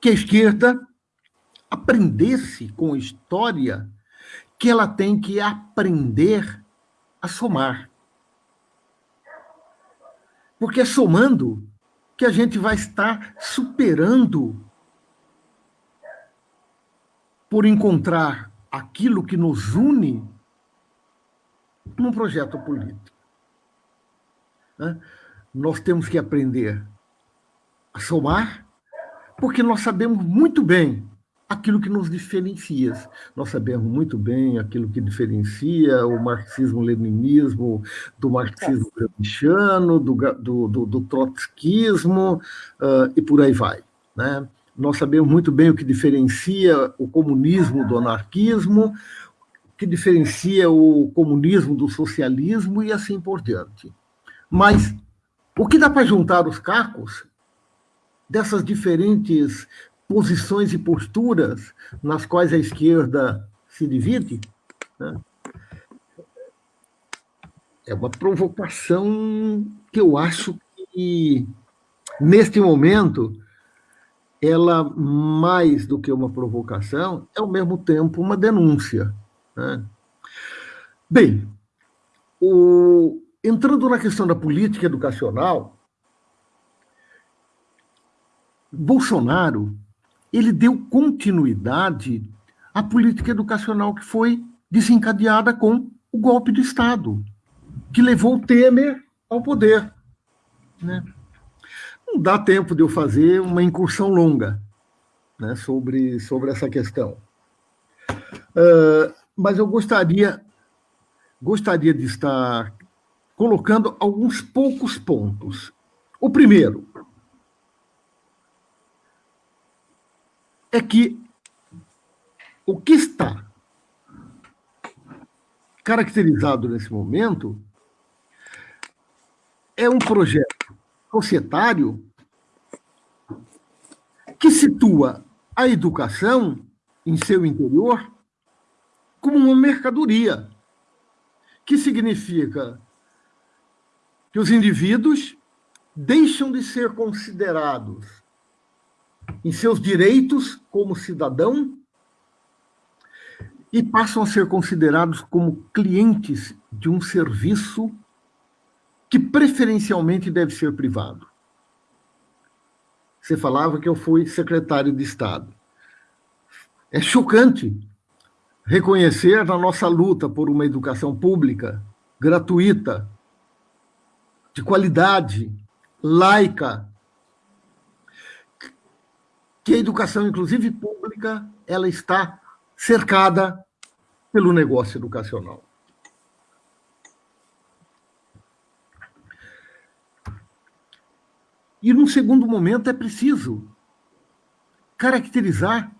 que a esquerda aprendesse com a história que ela tem que aprender a somar. Porque é somando que a gente vai estar superando por encontrar aquilo que nos une num projeto político. Nós temos que aprender a somar, porque nós sabemos muito bem aquilo que nos diferencia. Nós sabemos muito bem aquilo que diferencia o marxismo-leninismo do marxismo gramsciano, do, do, do, do trotskismo uh, e por aí vai. Né? Nós sabemos muito bem o que diferencia o comunismo do anarquismo, o que diferencia o comunismo do socialismo e assim por diante. Mas o que dá para juntar os cacos dessas diferentes posições e posturas nas quais a esquerda se divide, né? é uma provocação que eu acho que, neste momento, ela, mais do que uma provocação, é ao mesmo tempo uma denúncia. Né? Bem, o, entrando na questão da política educacional, Bolsonaro ele deu continuidade à política educacional que foi desencadeada com o golpe de Estado, que levou o Temer ao poder. Né? Não dá tempo de eu fazer uma incursão longa né, sobre, sobre essa questão. Uh, mas eu gostaria, gostaria de estar colocando alguns poucos pontos. O primeiro, é que o que está caracterizado nesse momento é um projeto societário que situa a educação em seu interior como uma mercadoria, que significa que os indivíduos deixam de ser considerados em seus direitos como cidadão e passam a ser considerados como clientes de um serviço que preferencialmente deve ser privado. Você falava que eu fui secretário de Estado. É chocante reconhecer na nossa luta por uma educação pública, gratuita, de qualidade, laica, que a educação, inclusive pública, ela está cercada pelo negócio educacional. E, num segundo momento, é preciso caracterizar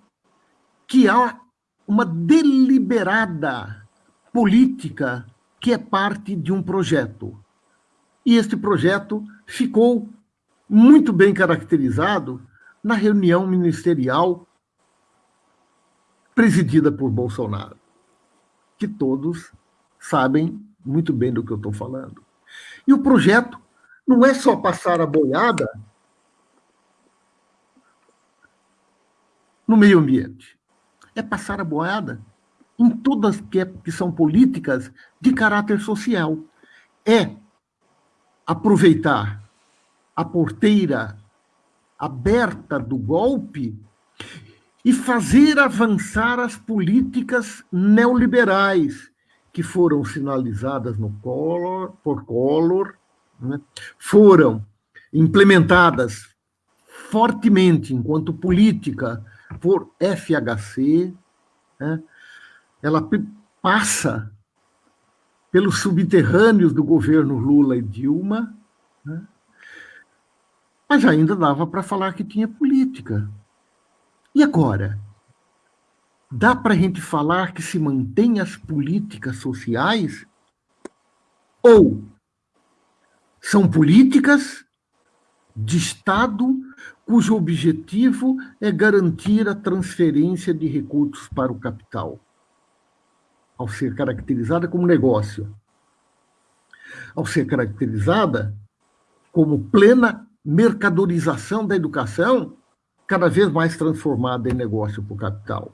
que há uma deliberada política que é parte de um projeto. E este projeto ficou muito bem caracterizado na reunião ministerial presidida por Bolsonaro, que todos sabem muito bem do que eu estou falando. E o projeto não é só passar a boiada no meio ambiente, é passar a boiada em todas que, é, que são políticas de caráter social. É aproveitar a porteira aberta do golpe e fazer avançar as políticas neoliberais que foram sinalizadas no Collor, por Collor, né? foram implementadas fortemente enquanto política por FHC, né? ela passa pelos subterrâneos do governo Lula e Dilma, né? mas ainda dava para falar que tinha política. E agora? Dá para a gente falar que se mantém as políticas sociais? Ou são políticas de Estado cujo objetivo é garantir a transferência de recursos para o capital, ao ser caracterizada como negócio, ao ser caracterizada como plena mercadorização da educação, cada vez mais transformada em negócio para o capital.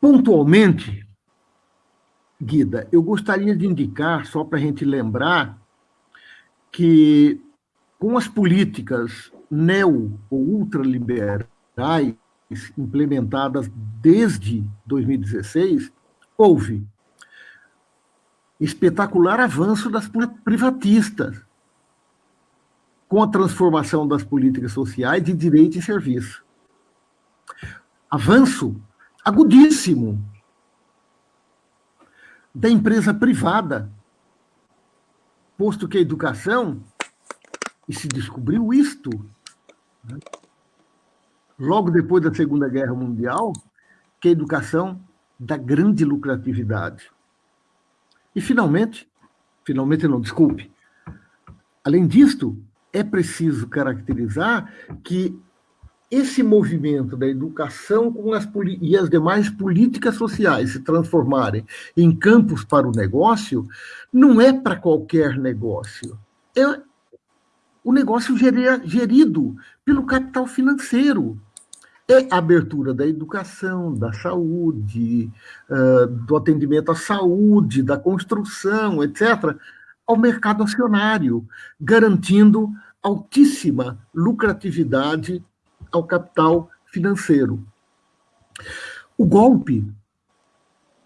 Pontualmente, Guida, eu gostaria de indicar, só para a gente lembrar, que com as políticas neo ou ultraliberais implementadas desde 2016, houve espetacular avanço das privatistas, com a transformação das políticas sociais de direito e serviço. Avanço agudíssimo da empresa privada, posto que a educação, e se descobriu isto, né? logo depois da Segunda Guerra Mundial, que a educação da grande lucratividade. E, finalmente, finalmente não, desculpe, além disto, é preciso caracterizar que esse movimento da educação com as e as demais políticas sociais se transformarem em campos para o negócio, não é para qualquer negócio. É o negócio gerido pelo capital financeiro. É a abertura da educação, da saúde, do atendimento à saúde, da construção, etc., ao mercado acionário, garantindo altíssima lucratividade ao capital financeiro. O golpe,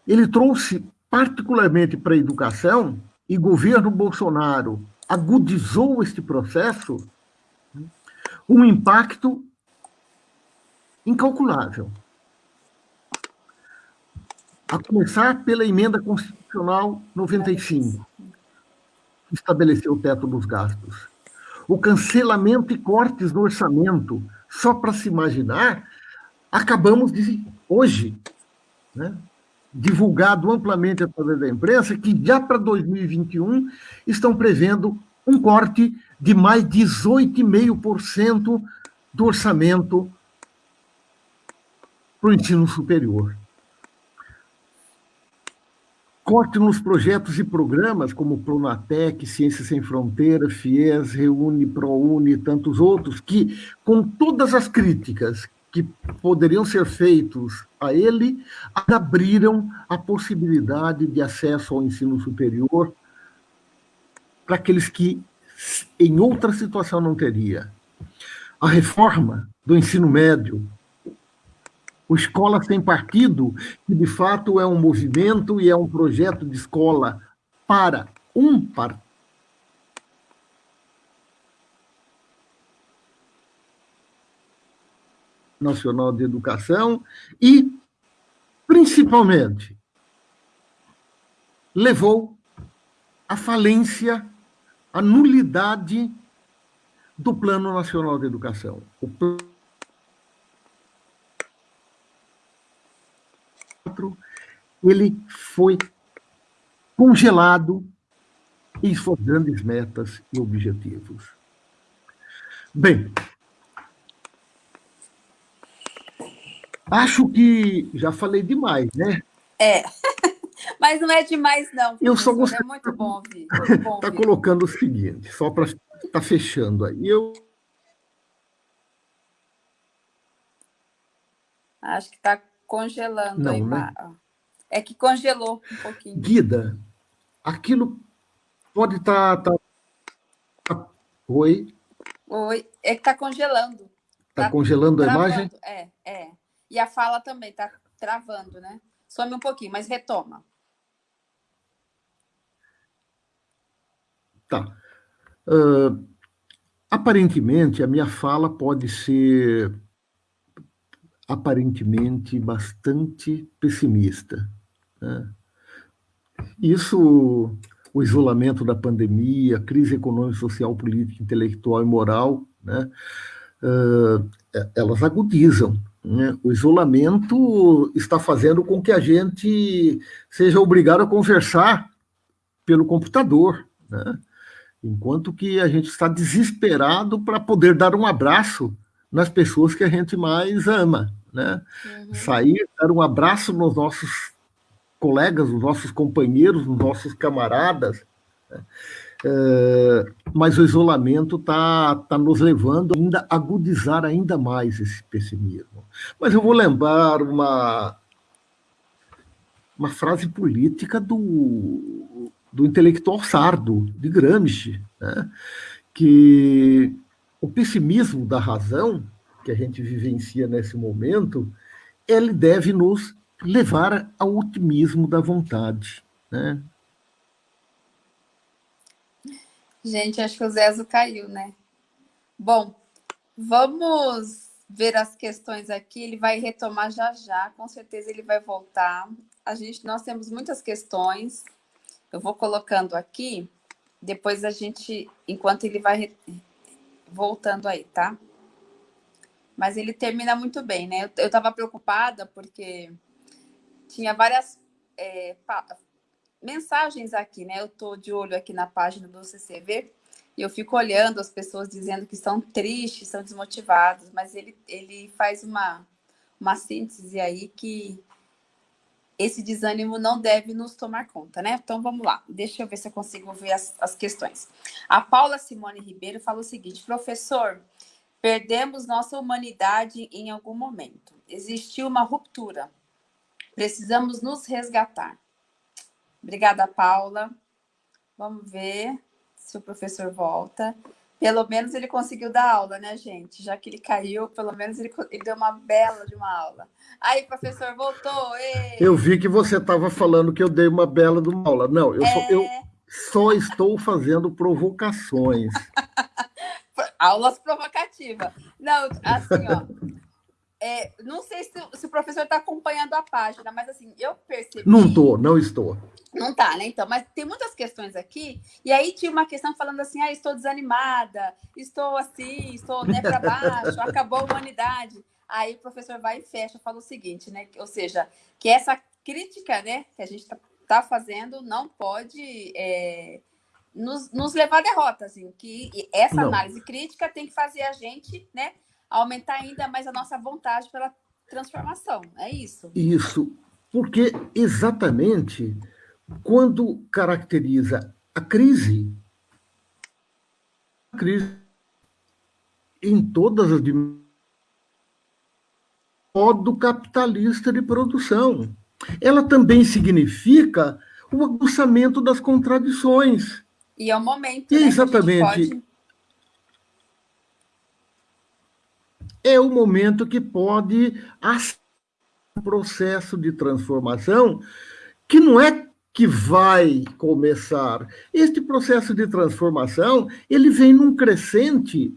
ele trouxe particularmente para a educação, e governo Bolsonaro agudizou este processo, um impacto incalculável. A começar pela emenda constitucional 95, que estabeleceu o teto dos gastos. O cancelamento e cortes no orçamento só para se imaginar, acabamos de, hoje, né, divulgado amplamente através da imprensa, que já para 2021 estão prevendo um corte de mais 18,5% do orçamento para o ensino superior. Corte nos projetos e programas como Pronatec, Ciências Sem Fronteiras, FIES, Reúne, ProUni e tantos outros, que, com todas as críticas que poderiam ser feitos a ele, abriram a possibilidade de acesso ao ensino superior para aqueles que, em outra situação, não teria. A reforma do ensino médio, o Escola Sem Partido, que de fato é um movimento e é um projeto de escola para um partido. Nacional de Educação e, principalmente, levou à falência, à nulidade do Plano Nacional de Educação. O plano ele foi congelado em suas grandes metas e objetivos. Bem, acho que já falei demais, né? É, mas não é demais, não. Eu só gostaria... É muito bom ouvir. Está colocando o seguinte, só para estar tá fechando aí. Eu Acho que está congelando não. Né? É que congelou um pouquinho. Guida, aquilo pode estar... Tá, tá... Oi? Oi, é que está congelando. Está tá congelando travando. a imagem? É, é. E a fala também está travando, né? Some um pouquinho, mas retoma. Tá. Uh, aparentemente, a minha fala pode ser aparentemente bastante pessimista. Né? Isso, o isolamento da pandemia, a crise econômica, social, política, intelectual e moral, né? Uh, elas agudizam. Né? O isolamento está fazendo com que a gente seja obrigado a conversar pelo computador, né? enquanto que a gente está desesperado para poder dar um abraço nas pessoas que a gente mais ama, né? Uhum. Sair, dar um abraço nos nossos colegas, nos nossos companheiros, nos nossos camaradas. Né? É, mas o isolamento está tá nos levando ainda a agudizar ainda mais esse pessimismo. Mas eu vou lembrar uma, uma frase política do, do intelectual sardo, de Gramsci, né? que o pessimismo da razão que a gente vivencia nesse momento, ele deve nos levar ao otimismo da vontade, né? Gente, acho que o Zezo caiu, né? Bom, vamos ver as questões aqui. Ele vai retomar já já, com certeza ele vai voltar. A gente, nós temos muitas questões. Eu vou colocando aqui, depois a gente, enquanto ele vai voltando aí, tá? Mas ele termina muito bem, né? Eu estava preocupada porque tinha várias é, mensagens aqui, né? Eu estou de olho aqui na página do CCV e eu fico olhando as pessoas dizendo que estão tristes, estão desmotivados, mas ele, ele faz uma, uma síntese aí que esse desânimo não deve nos tomar conta, né? Então vamos lá, deixa eu ver se eu consigo ver as, as questões. A Paula Simone Ribeiro fala o seguinte: professor, perdemos nossa humanidade em algum momento. Existiu uma ruptura. Precisamos nos resgatar. Obrigada, Paula. Vamos ver se o professor volta. Pelo menos ele conseguiu dar aula, né, gente? Já que ele caiu, pelo menos ele, ele deu uma bela de uma aula. Aí, professor, voltou. Ei. Eu vi que você estava falando que eu dei uma bela de uma aula. Não, eu, é... só, eu só estou fazendo provocações. Aulas provocativas. Não, assim, ó. É, não sei se, se o professor está acompanhando a página, mas assim, eu percebi. Não estou, não estou. Não tá, né? Então, mas tem muitas questões aqui. E aí tinha uma questão falando assim: ah, estou desanimada, estou assim, estou né, para baixo, acabou a humanidade. Aí o professor vai e fecha, fala o seguinte, né? Ou seja, que essa crítica, né, que a gente está tá fazendo não pode é, nos, nos levar à derrota, assim, que essa não. análise crítica tem que fazer a gente, né, aumentar ainda mais a nossa vontade pela transformação. É isso. Isso, porque exatamente quando caracteriza a crise, a crise em todas as dimensões, modo capitalista de produção. Ela também significa o aguçamento das contradições. E é o momento. Né, exatamente. Pode... É o momento que pode um processo de transformação que não é que vai começar. Este processo de transformação, ele vem num crescente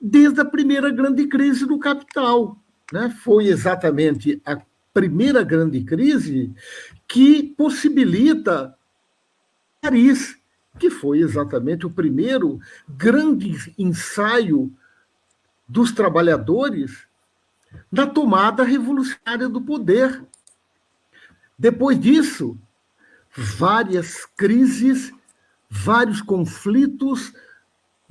desde a primeira grande crise do capital. Né? Foi exatamente a primeira grande crise que possibilita Paris, que foi exatamente o primeiro grande ensaio dos trabalhadores na tomada revolucionária do poder. Depois disso, várias crises, vários conflitos,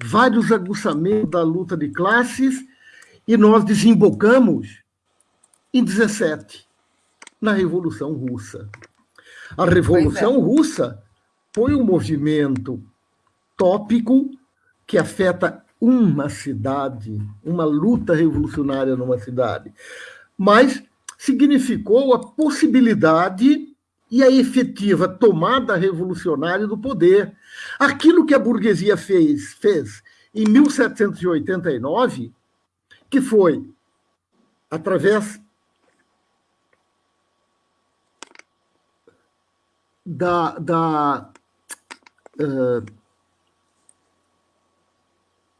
vários aguçamentos da luta de classes, e nós desembocamos em 17, na Revolução Russa. A Revolução é. Russa foi um movimento tópico que afeta uma cidade, uma luta revolucionária numa cidade, mas significou a possibilidade e a efetiva tomada revolucionária do poder. Aquilo que a burguesia fez, fez em 1789, que foi através da, da uh,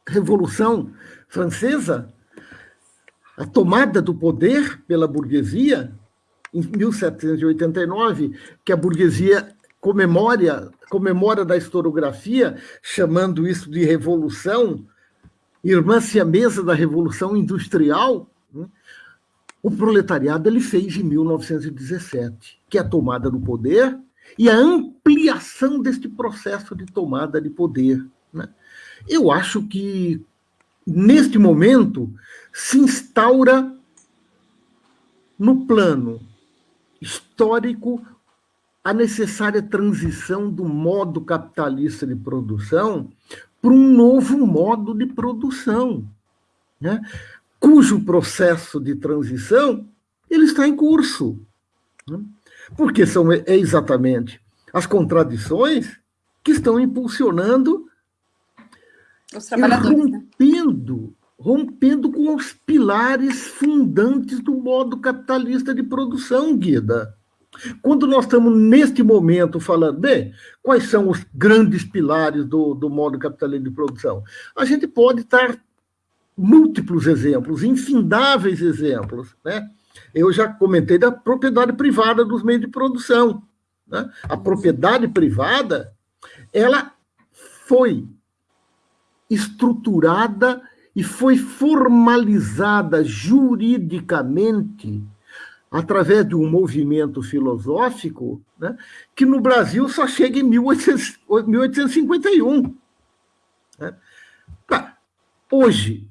Revolução Francesa, a tomada do poder pela burguesia, em 1789, que a burguesia comemora, comemora da historiografia, chamando isso de revolução, irmã-se a mesa da revolução industrial, né? o proletariado ele fez em 1917, que é a tomada do poder e a ampliação deste processo de tomada de poder. Né? Eu acho que, neste momento, se instaura no plano histórico a necessária transição do modo capitalista de produção para um novo modo de produção, né? cujo processo de transição ele está em curso. Né? Porque são é exatamente as contradições que estão impulsionando os trabalhadores, né? rompendo, né? rompendo com os pilares fundantes do modo capitalista de produção, Guida. Quando nós estamos, neste momento, falando, bem, quais são os grandes pilares do, do modo capitalista de produção? A gente pode estar múltiplos exemplos, infindáveis exemplos. Né? Eu já comentei da propriedade privada dos meios de produção. Né? A propriedade privada, ela foi estruturada e foi formalizada juridicamente através de um movimento filosófico né, que no Brasil só chega em 1800, 1851. Né? Tá. Hoje,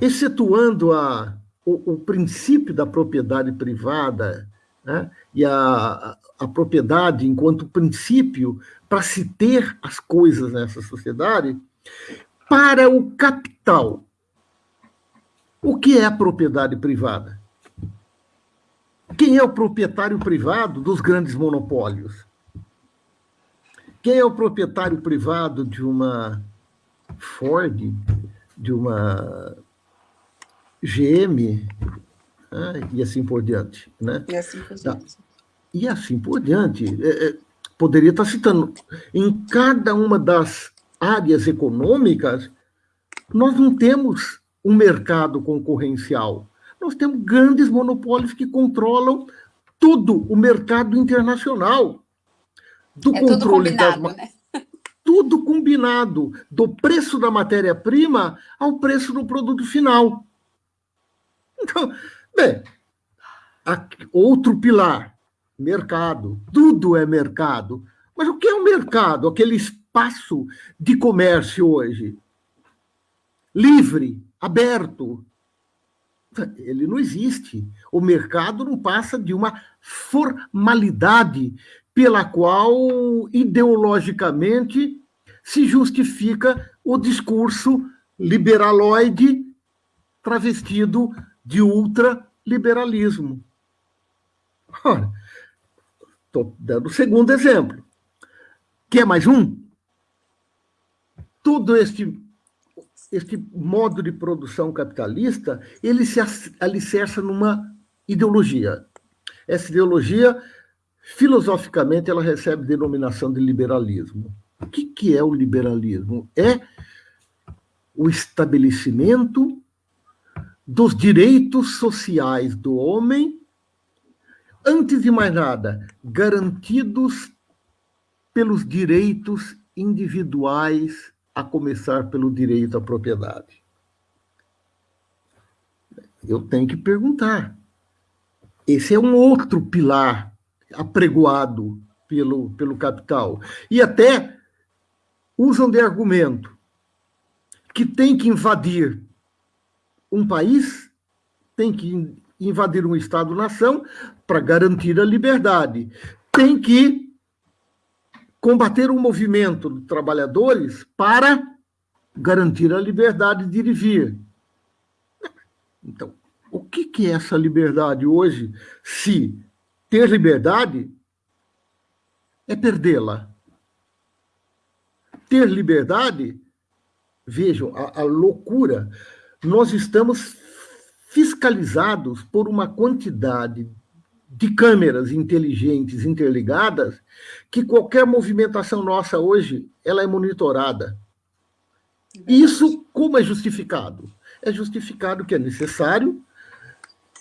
excetuando a, o, o, princípio da propriedade privada né, e a, a propriedade enquanto princípio para se ter as coisas nessa sociedade, para o capital, o que é a propriedade privada? Quem é o proprietário privado dos grandes monopólios? Quem é o proprietário privado de uma Ford, de uma GM, né? e assim por diante. Né? E assim por tá. diante. E assim por diante. É, é, poderia estar citando. Em cada uma das áreas econômicas, nós não temos um mercado concorrencial nós temos grandes monopólios que controlam todo o mercado internacional. Do é controle tudo combinado, das... né? Tudo combinado, do preço da matéria-prima ao preço do produto final. Então, bem, outro pilar, mercado. Tudo é mercado. Mas o que é o mercado? Aquele espaço de comércio hoje? Livre, aberto, ele não existe. O mercado não passa de uma formalidade pela qual, ideologicamente, se justifica o discurso liberaloide travestido de ultraliberalismo. Estou dando o segundo exemplo. Quer mais um? Todo este este modo de produção capitalista, ele se alicerça numa ideologia. Essa ideologia, filosoficamente, ela recebe denominação de liberalismo. O que, que é o liberalismo? É o estabelecimento dos direitos sociais do homem, antes de mais nada, garantidos pelos direitos individuais a começar pelo direito à propriedade. Eu tenho que perguntar. Esse é um outro pilar apregoado pelo, pelo capital. E até usam de argumento que tem que invadir um país, tem que invadir um Estado-nação para garantir a liberdade. Tem que combater o movimento de trabalhadores para garantir a liberdade de ir e vir. Então, o que é essa liberdade hoje, se ter liberdade é perdê-la? Ter liberdade, vejam, a, a loucura, nós estamos fiscalizados por uma quantidade de câmeras inteligentes interligadas que qualquer movimentação nossa hoje ela é monitorada. Isso como é justificado? é justificado que é necessário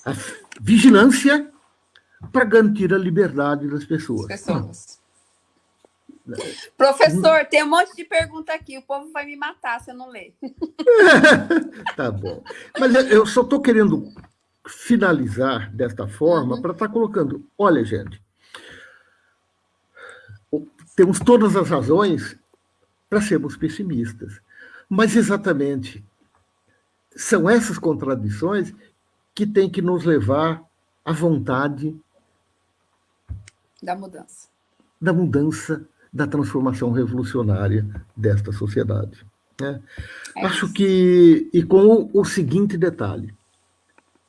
a vigilância para garantir a liberdade das pessoas. pessoas. Professor, tem um monte de pergunta aqui. O povo vai me matar se eu não ler. tá bom. Mas eu só estou querendo finalizar desta forma uhum. para estar tá colocando. Olha, gente, temos todas as razões para sermos pessimistas. Mas exatamente são essas contradições que têm que nos levar à vontade da mudança. Da mudança, da transformação revolucionária desta sociedade. Né? É Acho que, e com o, o seguinte detalhe,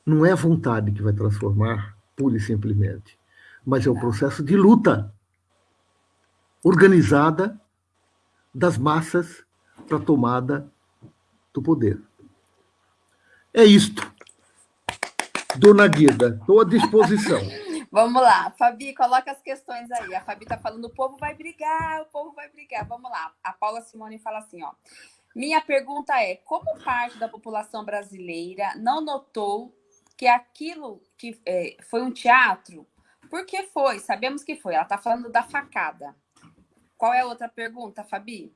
não é a vontade que vai transformar, pura e simplesmente, mas é o processo de luta organizada das massas para a tomada do poder. É isto. Dona Guida, estou à disposição. Vamos lá, Fabi, coloca as questões aí. A Fabi está falando, o povo vai brigar, o povo vai brigar. Vamos lá. A Paula Simone fala assim, ó. Minha pergunta é, como parte da população brasileira não notou que aquilo que é, foi um teatro? Por que foi? Sabemos que foi. Ela está falando da facada. Qual é a outra pergunta, Fabi?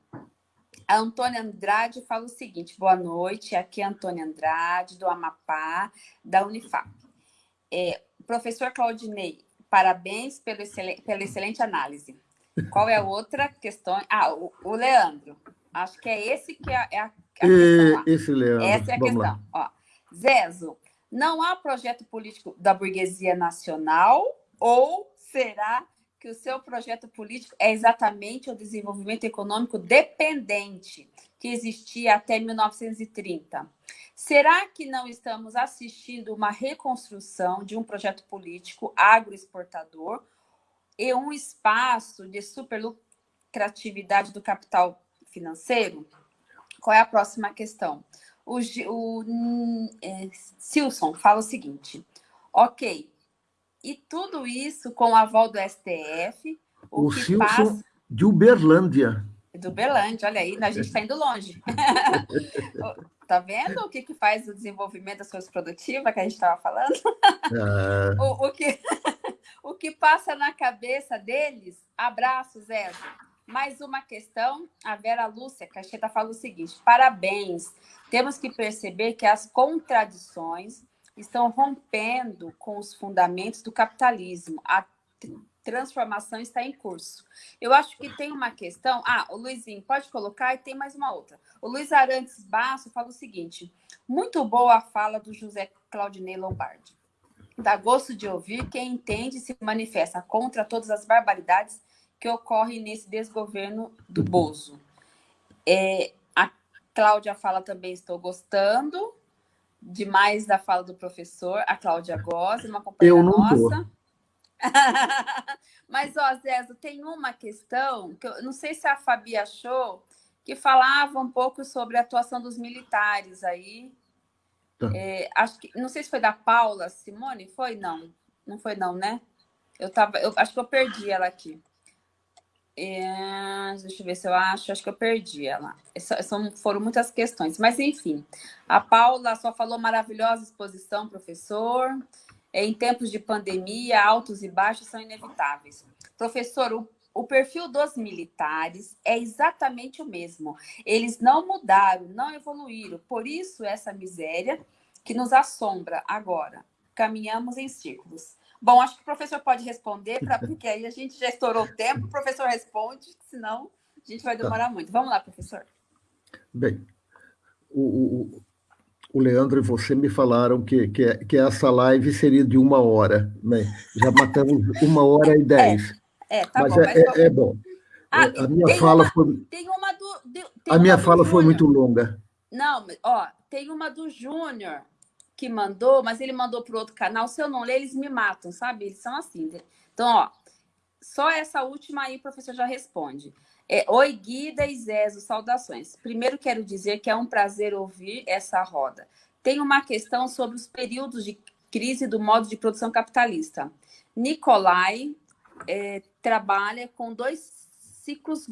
A Antônia Andrade fala o seguinte: boa noite, aqui é a Antônia Andrade, do Amapá, da Unifap. É, professor Claudinei, parabéns pelo excelente, pela excelente análise. Qual é a outra questão? Ah, o, o Leandro. Acho que é esse que é, é a, a questão. Lá. Esse Leandro. Essa é a Vamos questão. Ó, Zezo, não há projeto político da burguesia nacional ou será que o seu projeto político é exatamente o desenvolvimento econômico dependente que existia até 1930. Será que não estamos assistindo uma reconstrução de um projeto político agroexportador e um espaço de superlucratividade do capital financeiro? Qual é a próxima questão? O, o é, Silson fala o seguinte: ok, e tudo isso com o aval do STF. O, o Silson passa... de Uberlândia. Do Uberlândia, olha aí, a gente está indo longe. tá vendo o que, que faz o desenvolvimento das coisas produtivas que a gente estava falando? Ah. o, o, que, o que passa na cabeça deles? Abraço, Zé. Mais uma questão, a Vera Lúcia Cacheta fala o seguinte: parabéns. Temos que perceber que as contradições estão rompendo com os fundamentos do capitalismo. Transformação está em curso. Eu acho que tem uma questão. Ah, o Luizinho, pode colocar e tem mais uma outra. O Luiz Arantes Basso fala o seguinte: muito boa a fala do José Claudinei Lombardi. Dá gosto de ouvir quem entende e se manifesta contra todas as barbaridades que ocorrem nesse desgoverno do Bozo. É, a Cláudia fala também, estou gostando demais da fala do professor, a Cláudia Goss, uma companheira nossa. Mas, ó, Zezo, tem uma questão que eu não sei se a Fabi achou, que falava um pouco sobre a atuação dos militares aí. Tá. É, acho que, não sei se foi da Paula Simone, foi? Não, não foi não, né? Eu tava, eu acho que eu perdi ela aqui. É, deixa eu ver se eu acho. Acho que eu perdi ela. São, foram muitas questões. Mas, enfim, a Paula só falou maravilhosa exposição, professor. Em tempos de pandemia, altos e baixos são inevitáveis. Professor, o, o perfil dos militares é exatamente o mesmo. Eles não mudaram, não evoluíram. Por isso, essa miséria que nos assombra agora. Caminhamos em círculos. Bom, acho que o professor pode responder, pra, porque aí a gente já estourou o tempo, o professor responde, senão a gente vai demorar tá. muito. Vamos lá, professor. Bem, o, o, o, Leandro e você me falaram que, que, que, essa live seria de uma hora, né? Já matamos uma hora e dez. É, é tá mas bom. É, mas é, é, bom. Ah, a minha fala uma, foi. Tem uma do. Tem a minha fala foi muito longa. Não, ó, tem uma do Júnior que mandou, mas ele mandou para outro canal. Se eu não ler, eles me matam, sabe? Eles são assim. Então, ó, só essa última aí o professor já responde. É, Oi, Guida e Zezo, saudações. Primeiro quero dizer que é um prazer ouvir essa roda. Tem uma questão sobre os períodos de crise do modo de produção capitalista. Nicolai é, trabalha com dois ciclos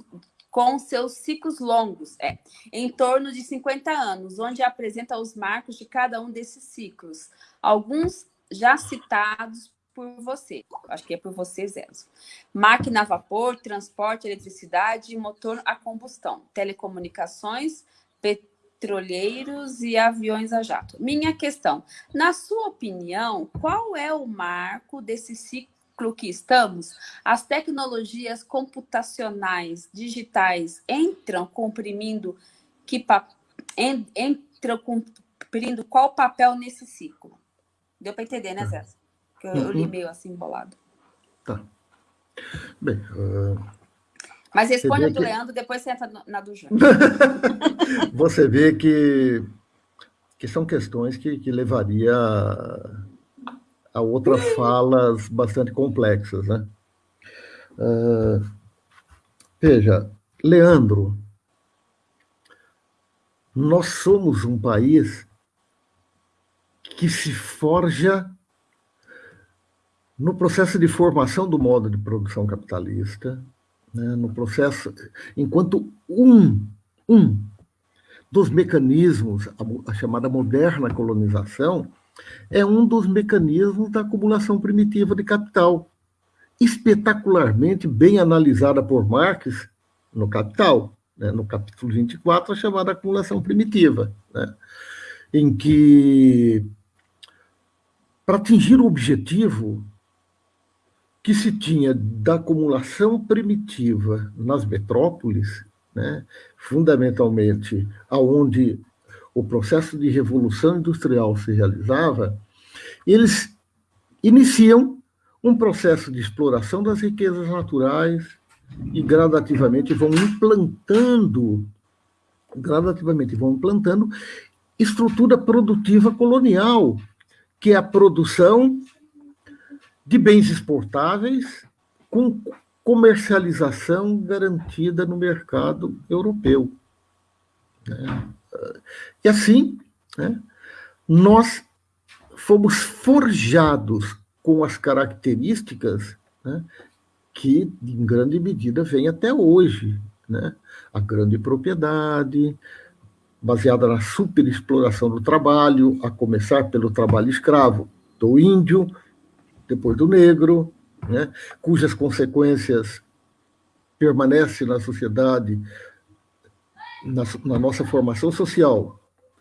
com seus ciclos longos, é, em torno de 50 anos, onde apresenta os marcos de cada um desses ciclos. Alguns já citados por você, acho que é por você, Zezo. Máquina a vapor, transporte, eletricidade e motor a combustão, telecomunicações, petroleiros e aviões a jato. Minha questão, na sua opinião, qual é o marco desse ciclo que estamos, as tecnologias computacionais digitais entram comprimindo que entram cumprindo qual papel nesse ciclo? Deu para entender, né, Zé? Que eu, eu, li uhum. meio assim bolado. Tá. Bem, uh... Mas responde a do que... Leandro, depois você entra na do Júnior. você vê que, que são questões que, que levaria a outras falas bastante complexas. Né? Uh, veja, Leandro, nós somos um país que se forja no processo de formação do modo de produção capitalista, né, no processo, enquanto um, um dos mecanismos, a, a chamada moderna colonização, é um dos mecanismos da acumulação primitiva de capital, espetacularmente bem analisada por Marx no Capital, né, no capítulo 24, a chamada acumulação primitiva, né, em que, para atingir o objetivo que se tinha da acumulação primitiva nas metrópoles, né, fundamentalmente aonde o processo de revolução industrial se realizava, eles iniciam um processo de exploração das riquezas naturais e gradativamente vão implantando, gradativamente vão implantando estrutura produtiva colonial, que é a produção de bens exportáveis com comercialização garantida no mercado europeu. Né? E assim, né, nós fomos forjados com as características né, que, em grande medida, vem até hoje. Né? A grande propriedade, baseada na superexploração do trabalho, a começar pelo trabalho escravo do índio, depois do negro, né? cujas consequências permanecem na sociedade na, na nossa formação social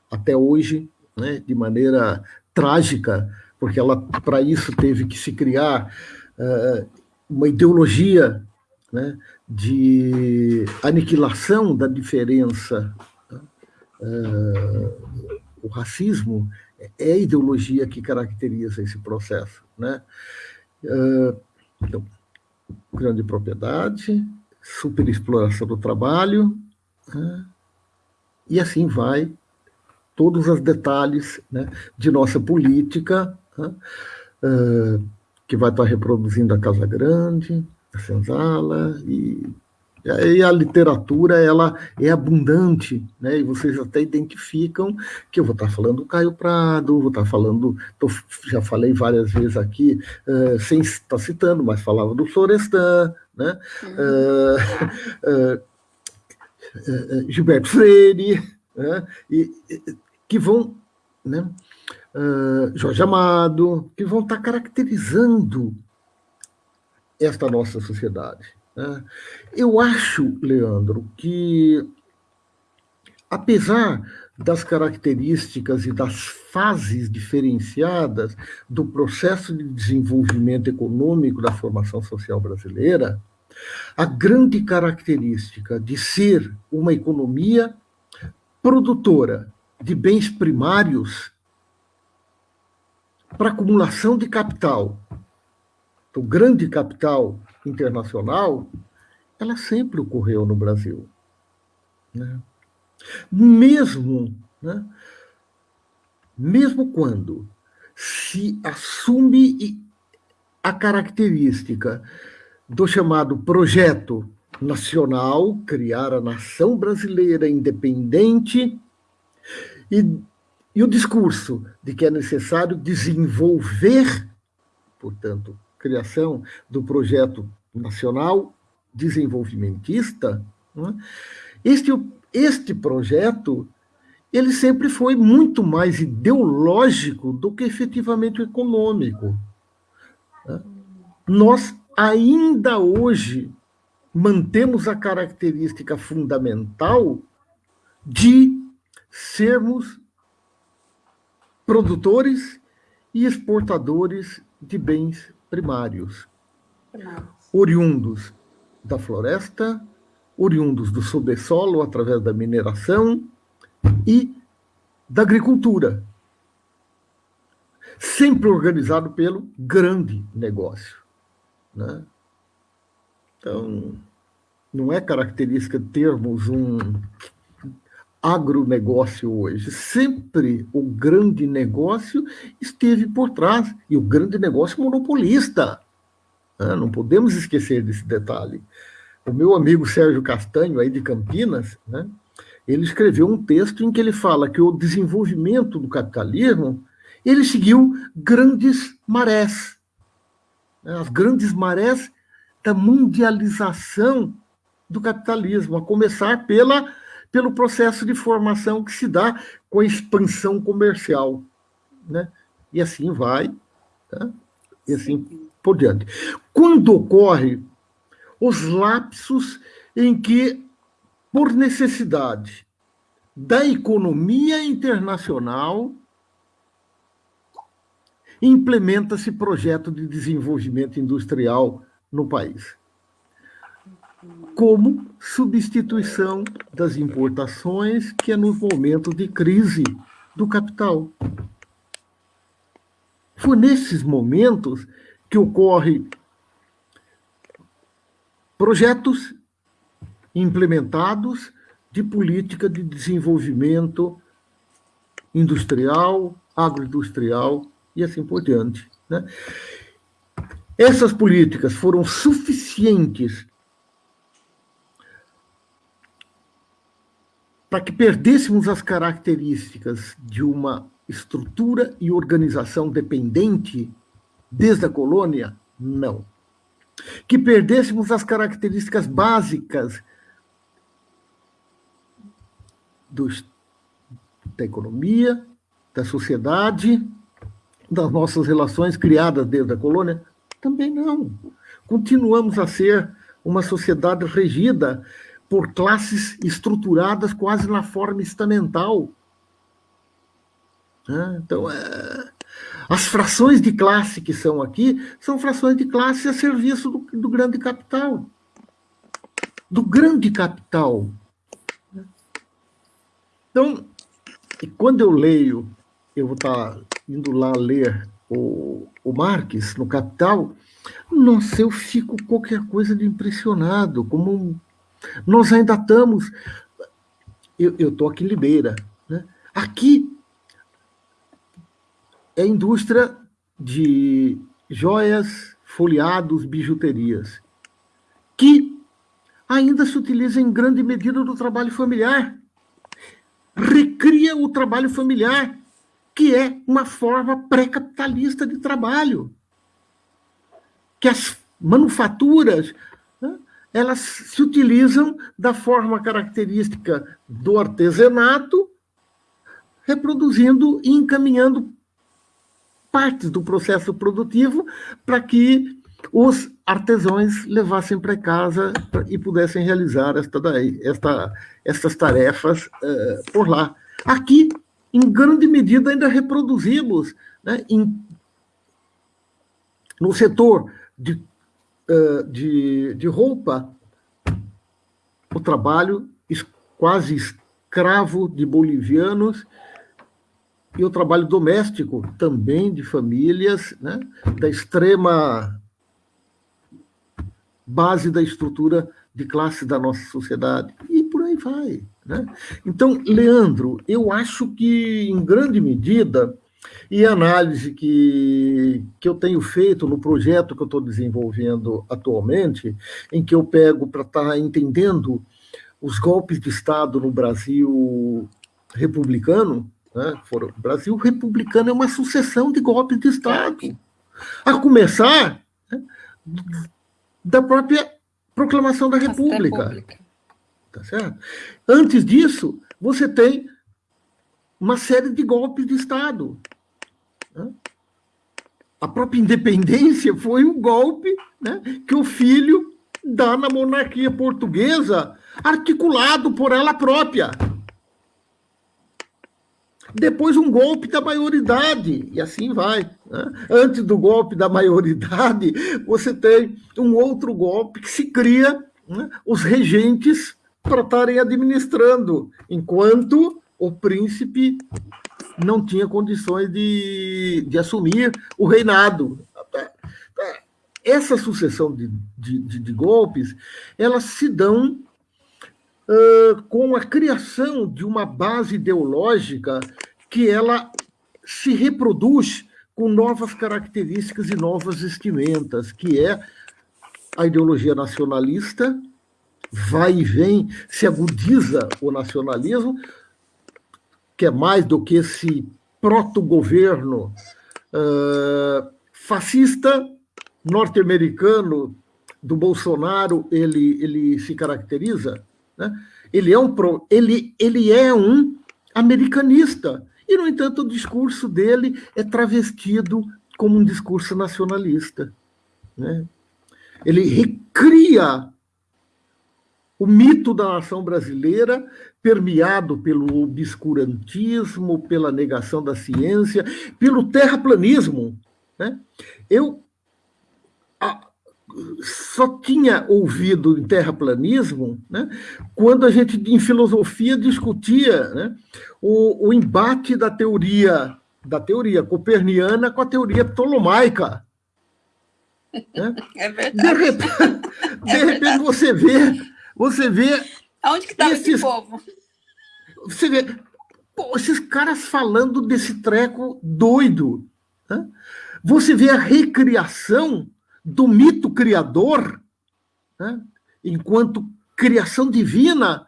até hoje, né, de maneira trágica, porque ela para isso teve que se criar uh, uma ideologia né, de aniquilação da diferença. Uh, o racismo é a ideologia que caracteriza esse processo. Né? Uh, então, grande propriedade, superexploração do trabalho, né? E assim vai todos os detalhes né, de nossa política, né, uh, que vai estar reproduzindo a Casa Grande, a Senzala, e, e a literatura ela é abundante, né, e vocês até identificam que eu vou estar falando do Caio Prado, vou estar falando, tô, já falei várias vezes aqui, uh, sem estar citando, mas falava do Florestan, né, uh, uh, Gilberto Freire, né, e, que vão, né, Jorge Amado, que vão estar caracterizando esta nossa sociedade. Né? Eu acho, Leandro, que apesar das características e das fases diferenciadas do processo de desenvolvimento econômico da formação social brasileira, a grande característica de ser uma economia produtora de bens primários para acumulação de capital, o grande capital internacional, ela sempre ocorreu no Brasil. Né? Mesmo, né? mesmo quando se assume a característica do chamado projeto nacional, criar a nação brasileira independente, e, e o discurso de que é necessário desenvolver, portanto, criação do projeto nacional desenvolvimentista, Né? Este, este projeto ele sempre foi muito mais ideológico do que efetivamente econômico. Né? Nós ainda hoje mantemos a característica fundamental de sermos produtores e exportadores de bens primários, oriundos da floresta, oriundos do subsolo através da mineração e da agricultura, sempre organizado pelo grande negócio. Né? Então, não é característica termos um agronegócio hoje. Sempre o grande negócio esteve por trás, e o grande negócio monopolista. Né? Não podemos esquecer desse detalhe. O meu amigo Sérgio Castanho, aí de Campinas, né? ele escreveu um texto em que ele fala que o desenvolvimento do capitalismo ele seguiu grandes marés. Né? As grandes marés da mundialização do capitalismo, a começar pela pelo processo de formação que se dá com a expansão comercial. Né? E assim vai, tá? e assim por diante. Quando ocorre os lapsos em que, por necessidade da economia internacional, implementa-se projeto de desenvolvimento industrial no país como substituição das importações, que é nos momentos de crise do capital. Foi nesses momentos que ocorre projetos implementados de política de desenvolvimento industrial, agroindustrial e assim por diante. Né? Essas políticas foram suficientes para que perdêssemos as características de uma estrutura e organização dependente desde a colônia? Não. Que perdêssemos as características básicas dos, da economia, da sociedade, das nossas relações criadas desde a colônia? Também não. Continuamos a ser uma sociedade regida por classes estruturadas quase na forma estamental. Né? Então, é... as frações de classe que são aqui são frações de classe a serviço do, do grande capital. Do grande capital. Então, quando eu leio, eu vou estar indo lá ler o, o Marx no Capital, nossa, eu fico qualquer coisa de impressionado, como nós ainda estamos. Eu estou aqui em Limeira. Né? Aqui é indústria de joias, folheados, bijuterias, que ainda se utiliza em grande medida do trabalho familiar. Recria o trabalho familiar, que é uma forma pré-capitalista de trabalho. Que as manufaturas elas se utilizam da forma característica do artesanato, reproduzindo e encaminhando partes do processo produtivo para que os artesãos levassem para casa e pudessem realizar esta daí, esta, estas tarefas uh, por lá. Aqui, em grande medida, ainda reproduzimos né, em, no setor de de, de roupa, o trabalho quase escravo de bolivianos e o trabalho doméstico também de famílias né, da extrema base da estrutura de classe da nossa sociedade. E por aí vai. Né? Então, Leandro, eu acho que, em grande medida, e a análise que, que eu tenho feito no projeto que eu estou desenvolvendo atualmente, em que eu pego para estar tá entendendo os golpes de Estado no Brasil republicano, né? o Brasil republicano é uma sucessão de golpes de Estado. A começar né, da própria proclamação da República. Tá certo? Antes disso, você tem uma série de golpes de Estado. Né? A própria independência foi um golpe né, que o filho dá na monarquia portuguesa, articulado por ela própria. Depois um golpe da maioridade, e assim vai. Né? Antes do golpe da maioridade, você tem um outro golpe que se cria né, os regentes para estarem administrando, enquanto o príncipe não tinha condições de, de assumir o reinado. Essa sucessão de, de, de golpes, elas se dão uh, com a criação de uma base ideológica que ela se reproduz com novas características e novas vestimentas, que é a ideologia nacionalista, vai e vem, se agudiza o nacionalismo, que é mais do que esse proto-governo uh, fascista norte-americano do Bolsonaro, ele, ele se caracteriza, né? ele, é um, ele, ele é um americanista, e, no entanto, o discurso dele é travestido como um discurso nacionalista. Né? Ele recria o mito da nação brasileira, permeado pelo obscurantismo, pela negação da ciência, pelo terraplanismo. Né? Eu a, só tinha ouvido em terraplanismo né, quando a gente, em filosofia, discutia né, o, o embate da teoria da teoria coperniana com a teoria ptolomaica. Né? É verdade. De repente, de é repente você vê você vê. Aonde que estava esse povo? Você vê. Pô, esses caras falando desse treco doido. Né? Você vê a recriação do mito criador, né? enquanto criação divina,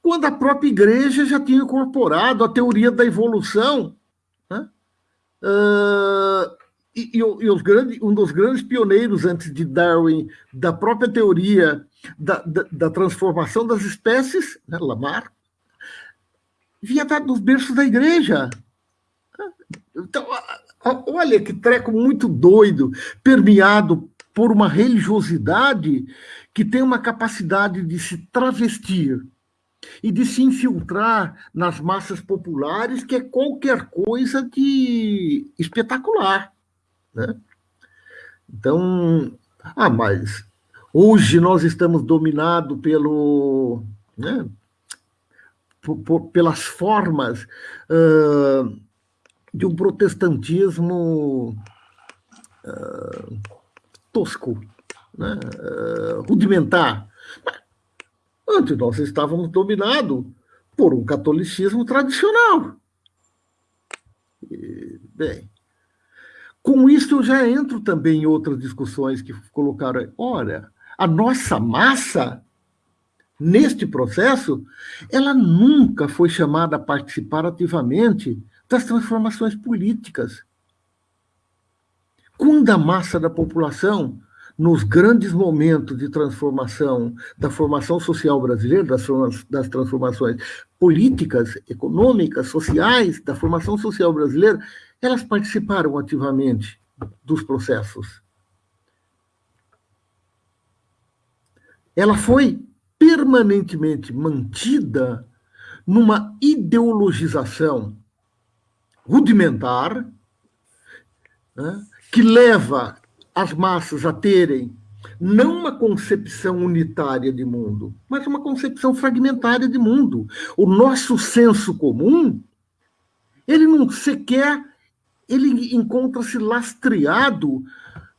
quando a própria igreja já tinha incorporado a teoria da evolução. Né? Uh, e, e, e grandes, um dos grandes pioneiros antes de Darwin da própria teoria da, da, da transformação das espécies, né, Lamar, vinha dos berços da igreja. Então, olha que treco muito doido, permeado por uma religiosidade que tem uma capacidade de se travestir e de se infiltrar nas massas populares, que é qualquer coisa de espetacular. Né? Então, ah, mas hoje nós estamos dominados pelo, né, pelas formas uh, de um protestantismo uh, tosco, né, uh, rudimentar. Antes nós estávamos dominados por um catolicismo tradicional. E, bem, com isso, eu já entro também em outras discussões que colocaram. Olha, a nossa massa, neste processo, ela nunca foi chamada a participar ativamente das transformações políticas. Quando a massa da população, nos grandes momentos de transformação, da formação social brasileira, das, das transformações políticas, econômicas, sociais, da formação social brasileira, elas participaram ativamente dos processos. Ela foi permanentemente mantida numa ideologização rudimentar, né, que leva as massas a terem não uma concepção unitária de mundo, mas uma concepção fragmentária de mundo. O nosso senso comum, ele não sequer ele encontra-se lastreado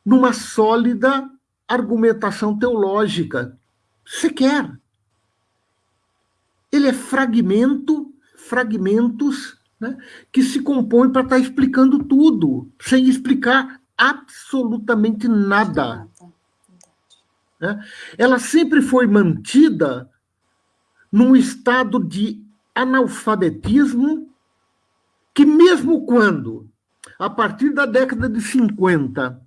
numa sólida argumentação teológica. Sequer. Ele é fragmento, fragmentos né, que se compõem para estar tá explicando tudo, sem explicar absolutamente nada. Né? Ela sempre foi mantida num estado de analfabetismo que, mesmo quando a partir da década de 50,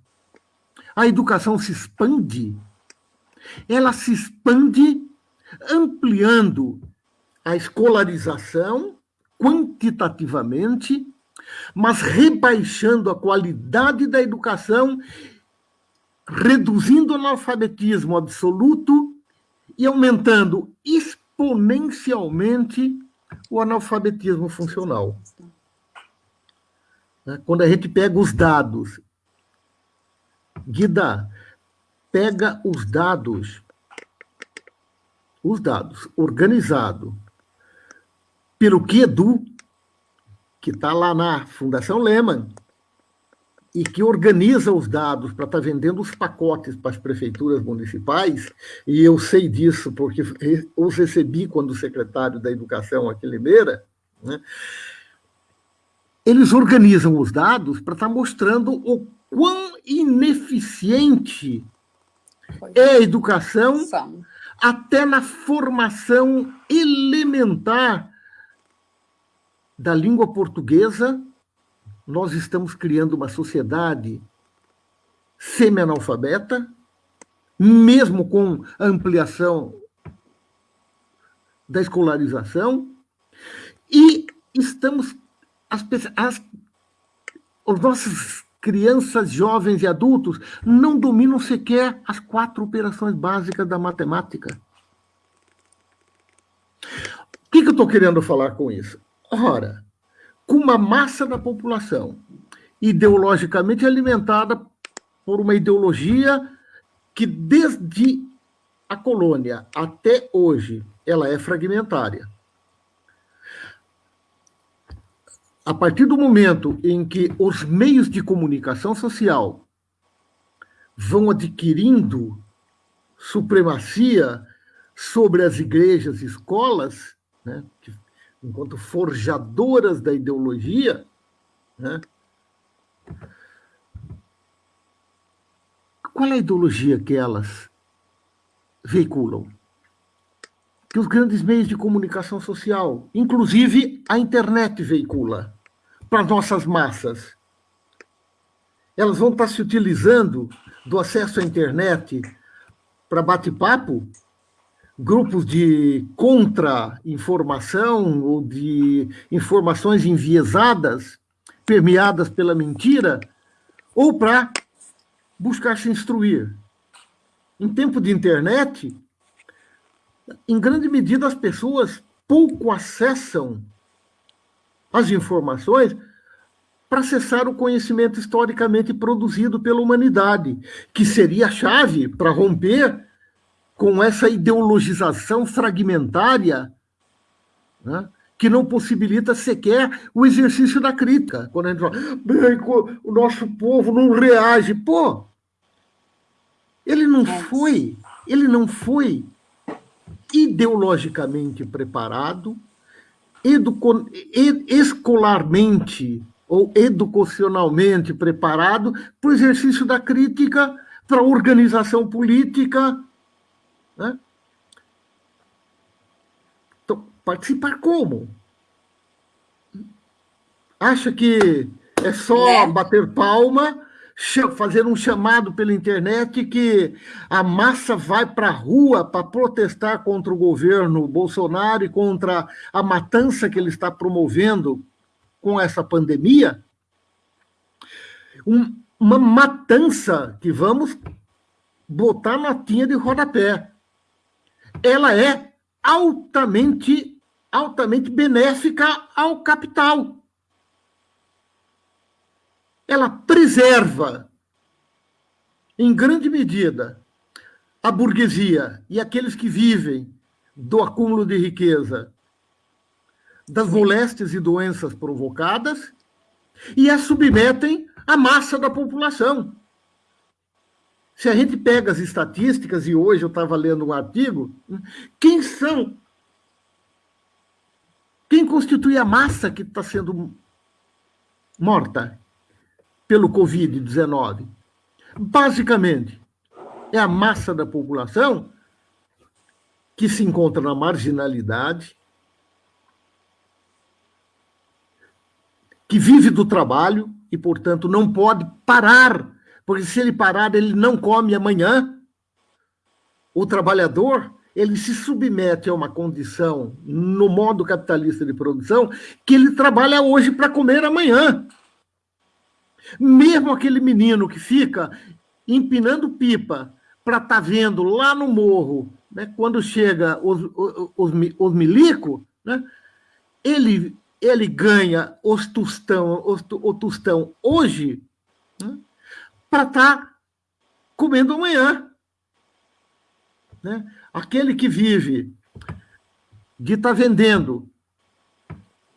a educação se expande, ela se expande ampliando a escolarização quantitativamente, mas rebaixando a qualidade da educação, reduzindo o analfabetismo absoluto e aumentando exponencialmente o analfabetismo funcional. Né? Quando a gente pega os dados, Guida, pega os dados, os dados organizado pelo QEDU, que está lá na Fundação Lehman, e que organiza os dados para estar tá vendendo os pacotes para as prefeituras municipais, e eu sei disso porque os recebi quando secretário da Educação aqui em Limeira, né? Eles organizam os dados para estar tá mostrando o quão ineficiente é a educação até na formação elementar da língua portuguesa nós estamos criando uma sociedade semi-analfabeta, mesmo com a ampliação da escolarização, e estamos as, as, os nossos crianças, jovens e adultos não dominam sequer as quatro operações básicas da matemática. O que, que eu estou querendo falar com isso? Ora, com uma massa da população ideologicamente alimentada por uma ideologia que desde a colônia até hoje ela é fragmentária. A partir do momento em que os meios de comunicação social vão adquirindo supremacia sobre as igrejas e escolas, né, enquanto forjadoras da ideologia, né? qual é a ideologia que elas veiculam? Que os grandes meios de comunicação social, inclusive a internet, veicula para nossas massas. Elas vão estar se utilizando do acesso à internet para bate-papo grupos de contra-informação ou de informações enviesadas, permeadas pela mentira, ou para buscar se instruir. Em tempo de internet, em grande medida as pessoas pouco acessam as informações para acessar o conhecimento historicamente produzido pela humanidade, que seria a chave para romper com essa ideologização fragmentária, né, que não possibilita sequer o exercício da crítica. Quando a gente fala, o nosso povo não reage. Pô, ele não foi, ele não foi ideologicamente preparado, educo, escolarmente ou educacionalmente preparado para o exercício da crítica, para a organização política, né? Então, participar como? Acha que é só né? bater palma, fazer um chamado pela internet que a massa vai para a rua para protestar contra o governo Bolsonaro e contra a matança que ele está promovendo com essa pandemia? Um, uma matança que vamos botar notinha de rodapé ela é altamente, altamente benéfica ao capital. Ela preserva, em grande medida, a burguesia e aqueles que vivem do acúmulo de riqueza, das moléstias e doenças provocadas, e a submetem à massa da população. Se a gente pega as estatísticas, e hoje eu estava lendo um artigo, quem são? Quem constitui a massa que está sendo morta pelo Covid-19? Basicamente, é a massa da população que se encontra na marginalidade, que vive do trabalho e, portanto, não pode parar porque se ele parar, ele não come amanhã. O trabalhador, ele se submete a uma condição no modo capitalista de produção que ele trabalha hoje para comer amanhã. Mesmo aquele menino que fica empinando pipa para estar tá vendo lá no morro, né, quando chega os, os, os, os milico, né, ele, ele ganha os tostão, os, o tostão hoje né, para estar tá comendo amanhã. Né? Aquele que vive de estar tá vendendo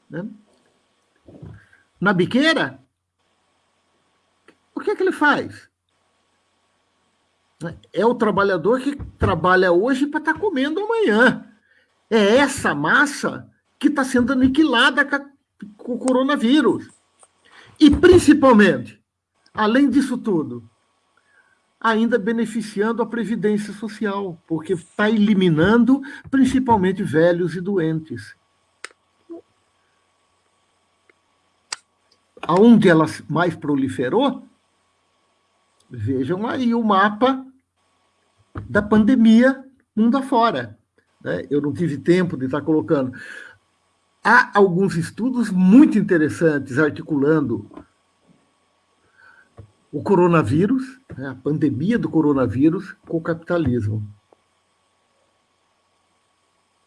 né? na biqueira, que é que ele faz? É o trabalhador que trabalha hoje para estar tá comendo amanhã. É essa massa que está sendo aniquilada com o coronavírus. E, principalmente, além disso tudo, ainda beneficiando a Previdência Social, porque está eliminando principalmente velhos e doentes. Aonde ela mais proliferou, vejam aí o mapa da pandemia mundo afora. Né? Eu não tive tempo de estar colocando. Há alguns estudos muito interessantes articulando o coronavírus, né, a pandemia do coronavírus, com o capitalismo.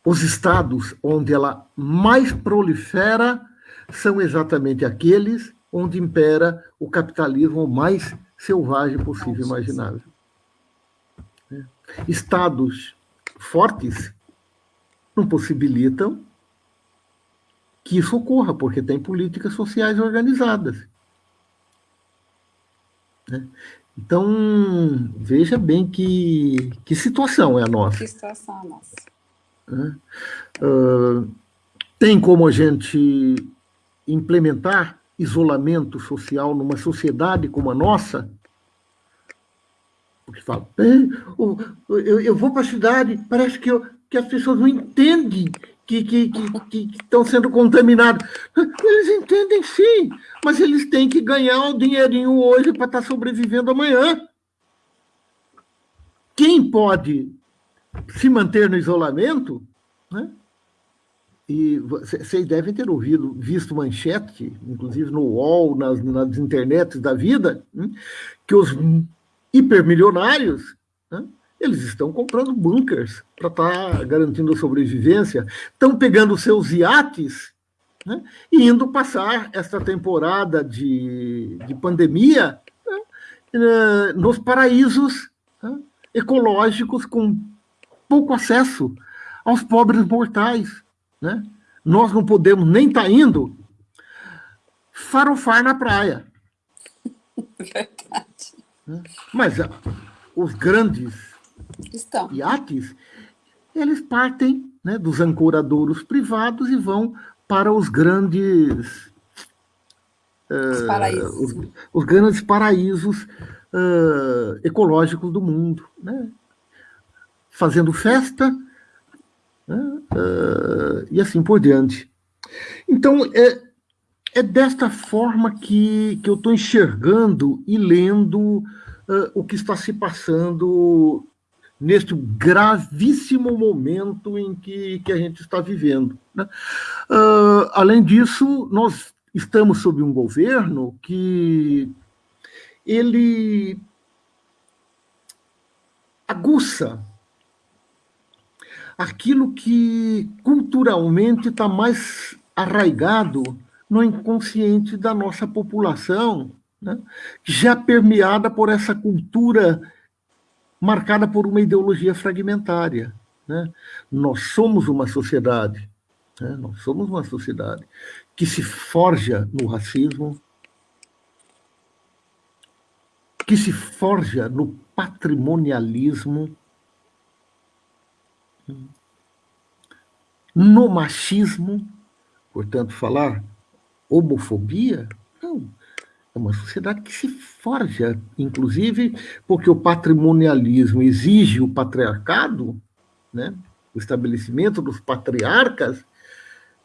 Os estados onde ela mais prolifera são exatamente aqueles onde impera o capitalismo mais selvagem possível imaginável. É. Estados fortes não possibilitam que isso ocorra, porque tem políticas sociais organizadas. Né? Então, veja bem que, que situação é a nossa. Que situação é a nossa. Né? Uh, tem como a gente implementar isolamento social numa sociedade como a nossa? Porque fala, eu, eu vou para a cidade, parece que, eu, que as pessoas não entendem que, que, que, que, estão sendo contaminados. Eles entendem sim, mas eles têm que ganhar o dinheirinho hoje para estar tá sobrevivendo amanhã. Quem pode se manter no isolamento, né? E vocês devem ter ouvido, visto manchete, inclusive no UOL, nas, nas internets da vida, né? que os hipermilionários né? Eles estão comprando bunkers para estar tá garantindo a sobrevivência, estão pegando seus iates né, e indo passar esta temporada de, de pandemia né, nos paraísos ecológicos com pouco acesso aos pobres mortais. Né? Nós não podemos nem estar tá indo farofar na praia. Verdade. Né? Mas ah, os grandes Estão. iates, eles partem né, dos ancoradouros privados e vão para os grandes os, uh, paraísos. Os, os, grandes paraísos uh, ecológicos do mundo, né? fazendo festa uh, e assim por diante. Então, é, é desta forma que, que eu estou enxergando e lendo o que está se passando neste gravíssimo momento em que, que a gente está vivendo. Né? Uh, além disso, nós estamos sob um governo que ele aguça aquilo que culturalmente está mais arraigado no inconsciente da nossa população, né? já permeada por essa cultura marcada por uma ideologia fragmentária. Né? Nós somos uma sociedade, né? nós somos uma sociedade que se forja no racismo, que se forja no patrimonialismo, no machismo, portanto, falar homofobia, não, é uma sociedade que se forja, inclusive porque o patrimonialismo exige o patriarcado, né? o estabelecimento dos patriarcas,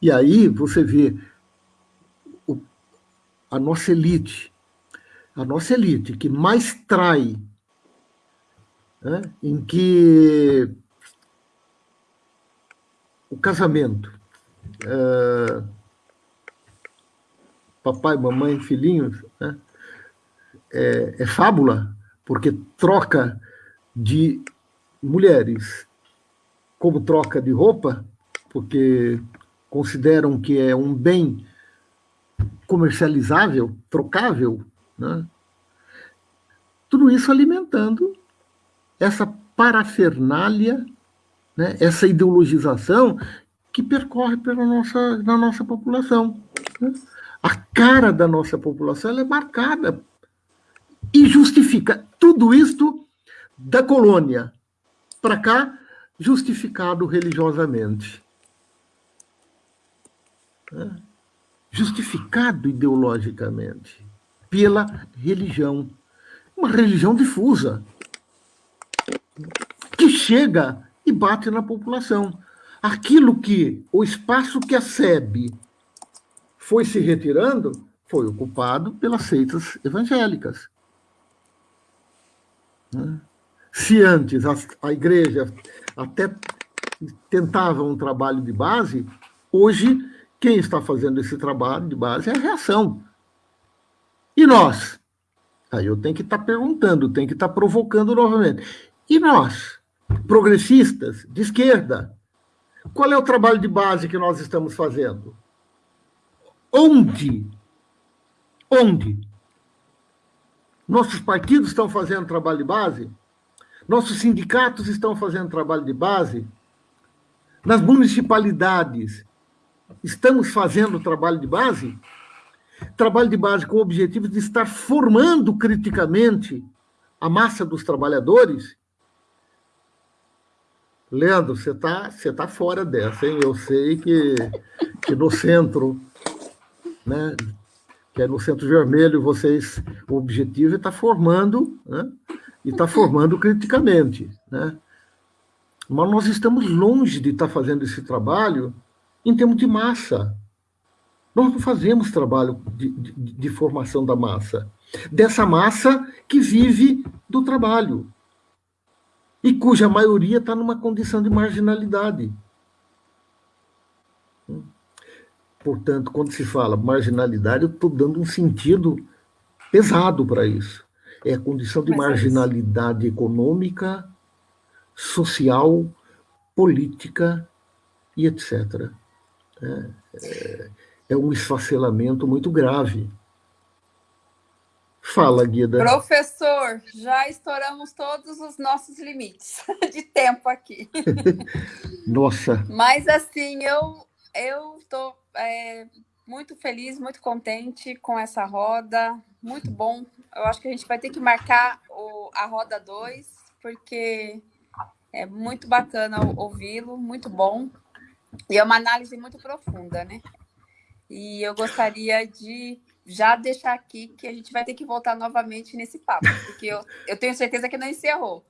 e aí você vê o, a nossa elite, a nossa elite que mais trai, né? em que o casamento. É, papai, mamãe, filhinhos, né? é, é fábula, porque troca de mulheres como troca de roupa, porque consideram que é um bem comercializável, trocável, né? tudo isso alimentando essa parafernália, né? essa ideologização que percorre pela nossa, na nossa população. Né? A cara da nossa população é marcada e justifica tudo isto da colônia para cá, justificado religiosamente. É. Justificado ideologicamente pela religião. Uma religião difusa que chega e bate na população. Aquilo que, o espaço que a SEB foi se retirando, foi ocupado pelas seitas evangélicas. Né? Se antes a, a igreja até tentava um trabalho de base, hoje quem está fazendo esse trabalho de base é a reação. E nós? Aí eu tenho que estar tá perguntando, tenho que estar tá provocando novamente. E nós, progressistas, de esquerda, qual é o trabalho de base que nós estamos fazendo? Onde? Onde? Nossos partidos estão fazendo trabalho de base? Nossos sindicatos estão fazendo trabalho de base? Nas municipalidades, estamos fazendo trabalho de base? Trabalho de base com o objetivo de estar formando criticamente a massa dos trabalhadores? Leandro, você está você tá fora dessa, hein? Eu sei que, que no centro, né, que é no centro vermelho, vocês, o objetivo é estar tá formando, né, e estar tá formando criticamente, né? Mas nós estamos longe de estar tá fazendo esse trabalho em termos de massa. Nós não fazemos trabalho de, de, de formação da massa, dessa massa que vive do trabalho, e cuja maioria está numa condição de marginalidade. Portanto, quando se fala marginalidade, eu estou dando um sentido pesado para isso. É a condição de Mas marginalidade é econômica, social, política e etc. É, é, é um esfacelamento muito grave. Fala, Guida. Professor, já estouramos todos os nossos limites de tempo aqui. Nossa. Mas, assim, eu eu estou é, muito feliz, muito contente com essa roda. Muito bom. Eu acho que a gente vai ter que marcar o, a roda 2, porque é muito bacana ouvi-lo, muito bom. E é uma análise muito profunda, né? E eu gostaria de já deixar aqui que a gente vai ter que voltar novamente nesse papo, porque eu, eu tenho certeza que não encerrou.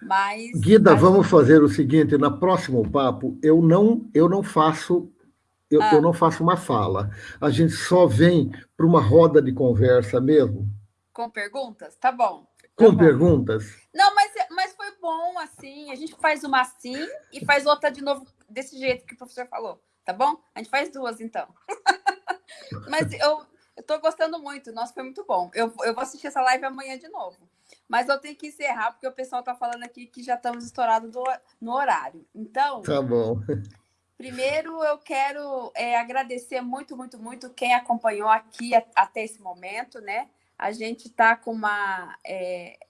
Mas. Guida, vamos fazer o seguinte: na próximo papo, eu não, eu não faço. Eu, ah. eu não faço uma fala. A gente só vem para uma roda de conversa mesmo. Com perguntas? Tá bom. Tá Com bom. perguntas? Não, mas, mas foi bom assim. A gente faz uma assim e faz outra de novo desse jeito que o professor falou. Tá bom? A gente faz duas, então. mas eu, eu tô gostando muito, nossa, foi muito bom. Eu, eu vou assistir essa live amanhã de novo. Mas eu tenho que encerrar, porque o pessoal tá falando aqui que já estamos estourados do, no horário. Então. Tá bom. Primeiro, eu quero é, agradecer muito, muito, muito quem acompanhou aqui a, até esse momento, né? A gente está com uma é,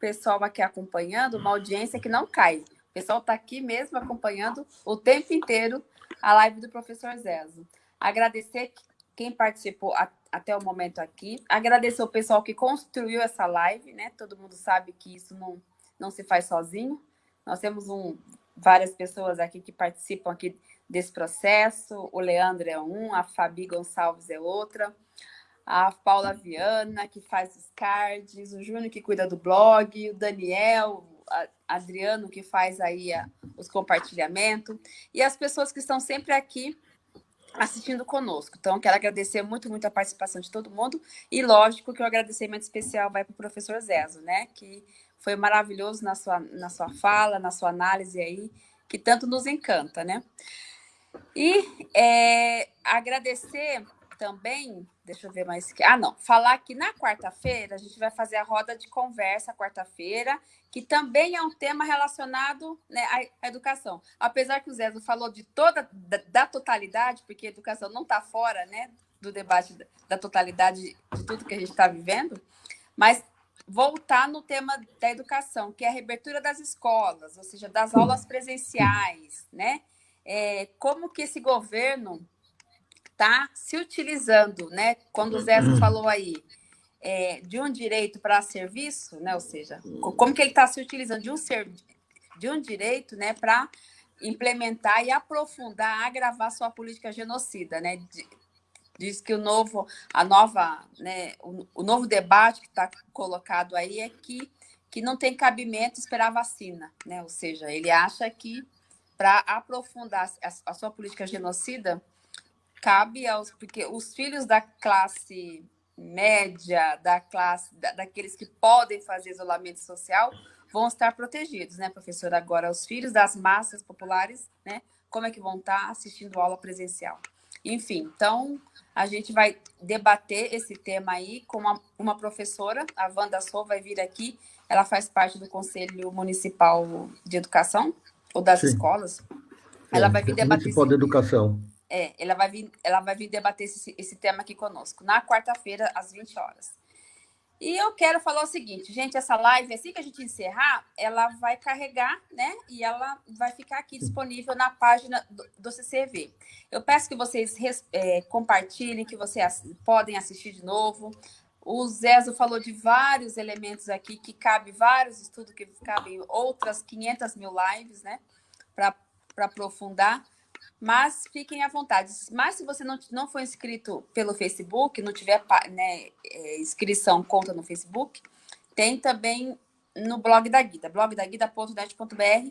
pessoal aqui acompanhando, uma audiência que não cai. O pessoal está aqui mesmo acompanhando o tempo inteiro a live do professor Zezo. Agradecer quem participou a, até o momento aqui. Agradecer o pessoal que construiu essa live, né? Todo mundo sabe que isso não, não se faz sozinho. Nós temos um, várias pessoas aqui que participam aqui desse processo. O Leandro é um, a Fabi Gonçalves é outra, a Paula Viana, que faz os cards, o Júnior, que cuida do blog, o Daniel, Adriano, que faz aí a, os compartilhamentos, e as pessoas que estão sempre aqui assistindo conosco. Então, quero agradecer muito, muito a participação de todo mundo. E, lógico, que o agradecimento especial vai para o professor Zezo, né? Que foi maravilhoso na sua, na sua fala, na sua análise aí, que tanto nos encanta, né? E é, agradecer também, deixa eu ver mais. Ah, não, falar que na quarta-feira a gente vai fazer a roda de conversa quarta-feira, que também é um tema relacionado né, à, educação. Apesar que o Zé falou de toda da, da totalidade, porque a educação não está fora né, do debate da, da totalidade de tudo que a gente está vivendo, mas voltar no tema da educação, que é a reabertura das escolas, ou seja, das aulas presenciais, né? É, como que esse governo está se utilizando, né? Quando o Zé falou aí é, de um direito para serviço, né? Ou seja, como que ele está se utilizando de um, ser, de um direito, né? Para implementar e aprofundar, agravar sua política genocida, né? diz que o novo, a nova, né, o, o novo debate que está colocado aí é que, que não tem cabimento esperar vacina, né? Ou seja, ele acha que para aprofundar a, a, sua política genocida cabe aos porque os filhos da classe média, da classe da, daqueles que podem fazer isolamento social vão estar protegidos, né, professora? Agora, os filhos das massas populares, né? Como é que vão estar assistindo aula presencial? Enfim, então a gente vai debater esse tema aí com uma, uma professora, a Wanda Sou vai vir aqui, ela faz parte do Conselho Municipal de Educação, ou das Sim. escolas. Ela é, vai vir debater. Municipal de Educação. É, ela vai vir, ela vai vir debater esse, esse tema aqui conosco, na quarta-feira, às 20 horas. E eu quero falar o seguinte, gente, essa live, assim que a gente encerrar, ela vai carregar, né? E ela vai ficar aqui disponível na página do, do CCV. Eu peço que vocês é, compartilhem, que vocês podem assistir de novo. O Zezo falou de vários elementos aqui, que cabe vários estudos, que cabem outras 500 mil lives, né? Para aprofundar. Mas fiquem à vontade. Mas se você não, não for inscrito pelo Facebook, não tiver né, é, inscrição, conta no Facebook, tem também no blog da Guida, blogdaguida.net.br.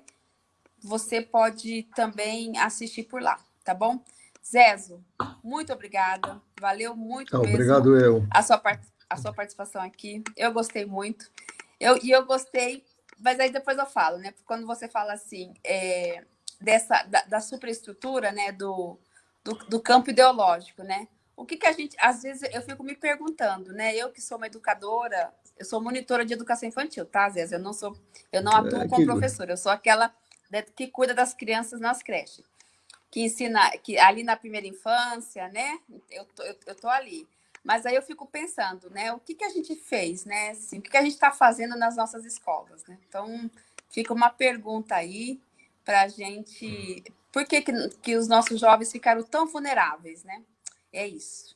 Você pode também assistir por lá, tá bom? Zezo, muito obrigada. Valeu muito mesmo. Obrigado eu. A sua, a sua participação aqui. Eu gostei muito. Eu, e eu gostei, mas aí depois eu falo, né? Quando você fala assim, é, dessa da, da superestrutura, né, do, do, do, campo ideológico, né? O que que a gente, às vezes eu fico me perguntando, né? Eu que sou uma educadora, eu sou monitora de educação infantil, tá? Às vezes eu não sou, eu não atuo é, como professora, eu sou aquela que cuida das crianças nas creches, que ensina, que ali na primeira infância, né? Eu tô, eu, eu tô ali. Mas aí eu fico pensando, né? O que que a gente fez, né? Assim, o que que a gente está fazendo nas nossas escolas, né? Então fica uma pergunta aí para a gente. Por que, que, que os nossos jovens ficaram tão vulneráveis, né? É isso.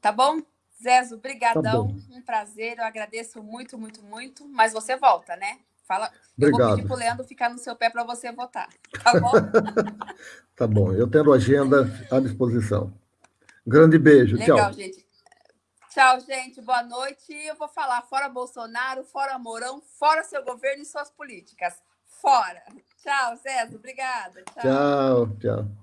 Tá bom? Zezo, brigadão, tá um prazer, eu agradeço muito, muito, muito, mas você volta, né? Fala, Obrigado. eu vou pedir para o Leandro ficar no seu pé para você votar, tá bom? tá bom, eu tendo agenda à disposição. Grande beijo, Legal, tchau. gente. Tchau, gente, boa noite. Eu vou falar fora Bolsonaro, fora Mourão, fora seu governo e suas políticas. Fora. Tchau, César. Obrigada. Tchau, tchau. tchau.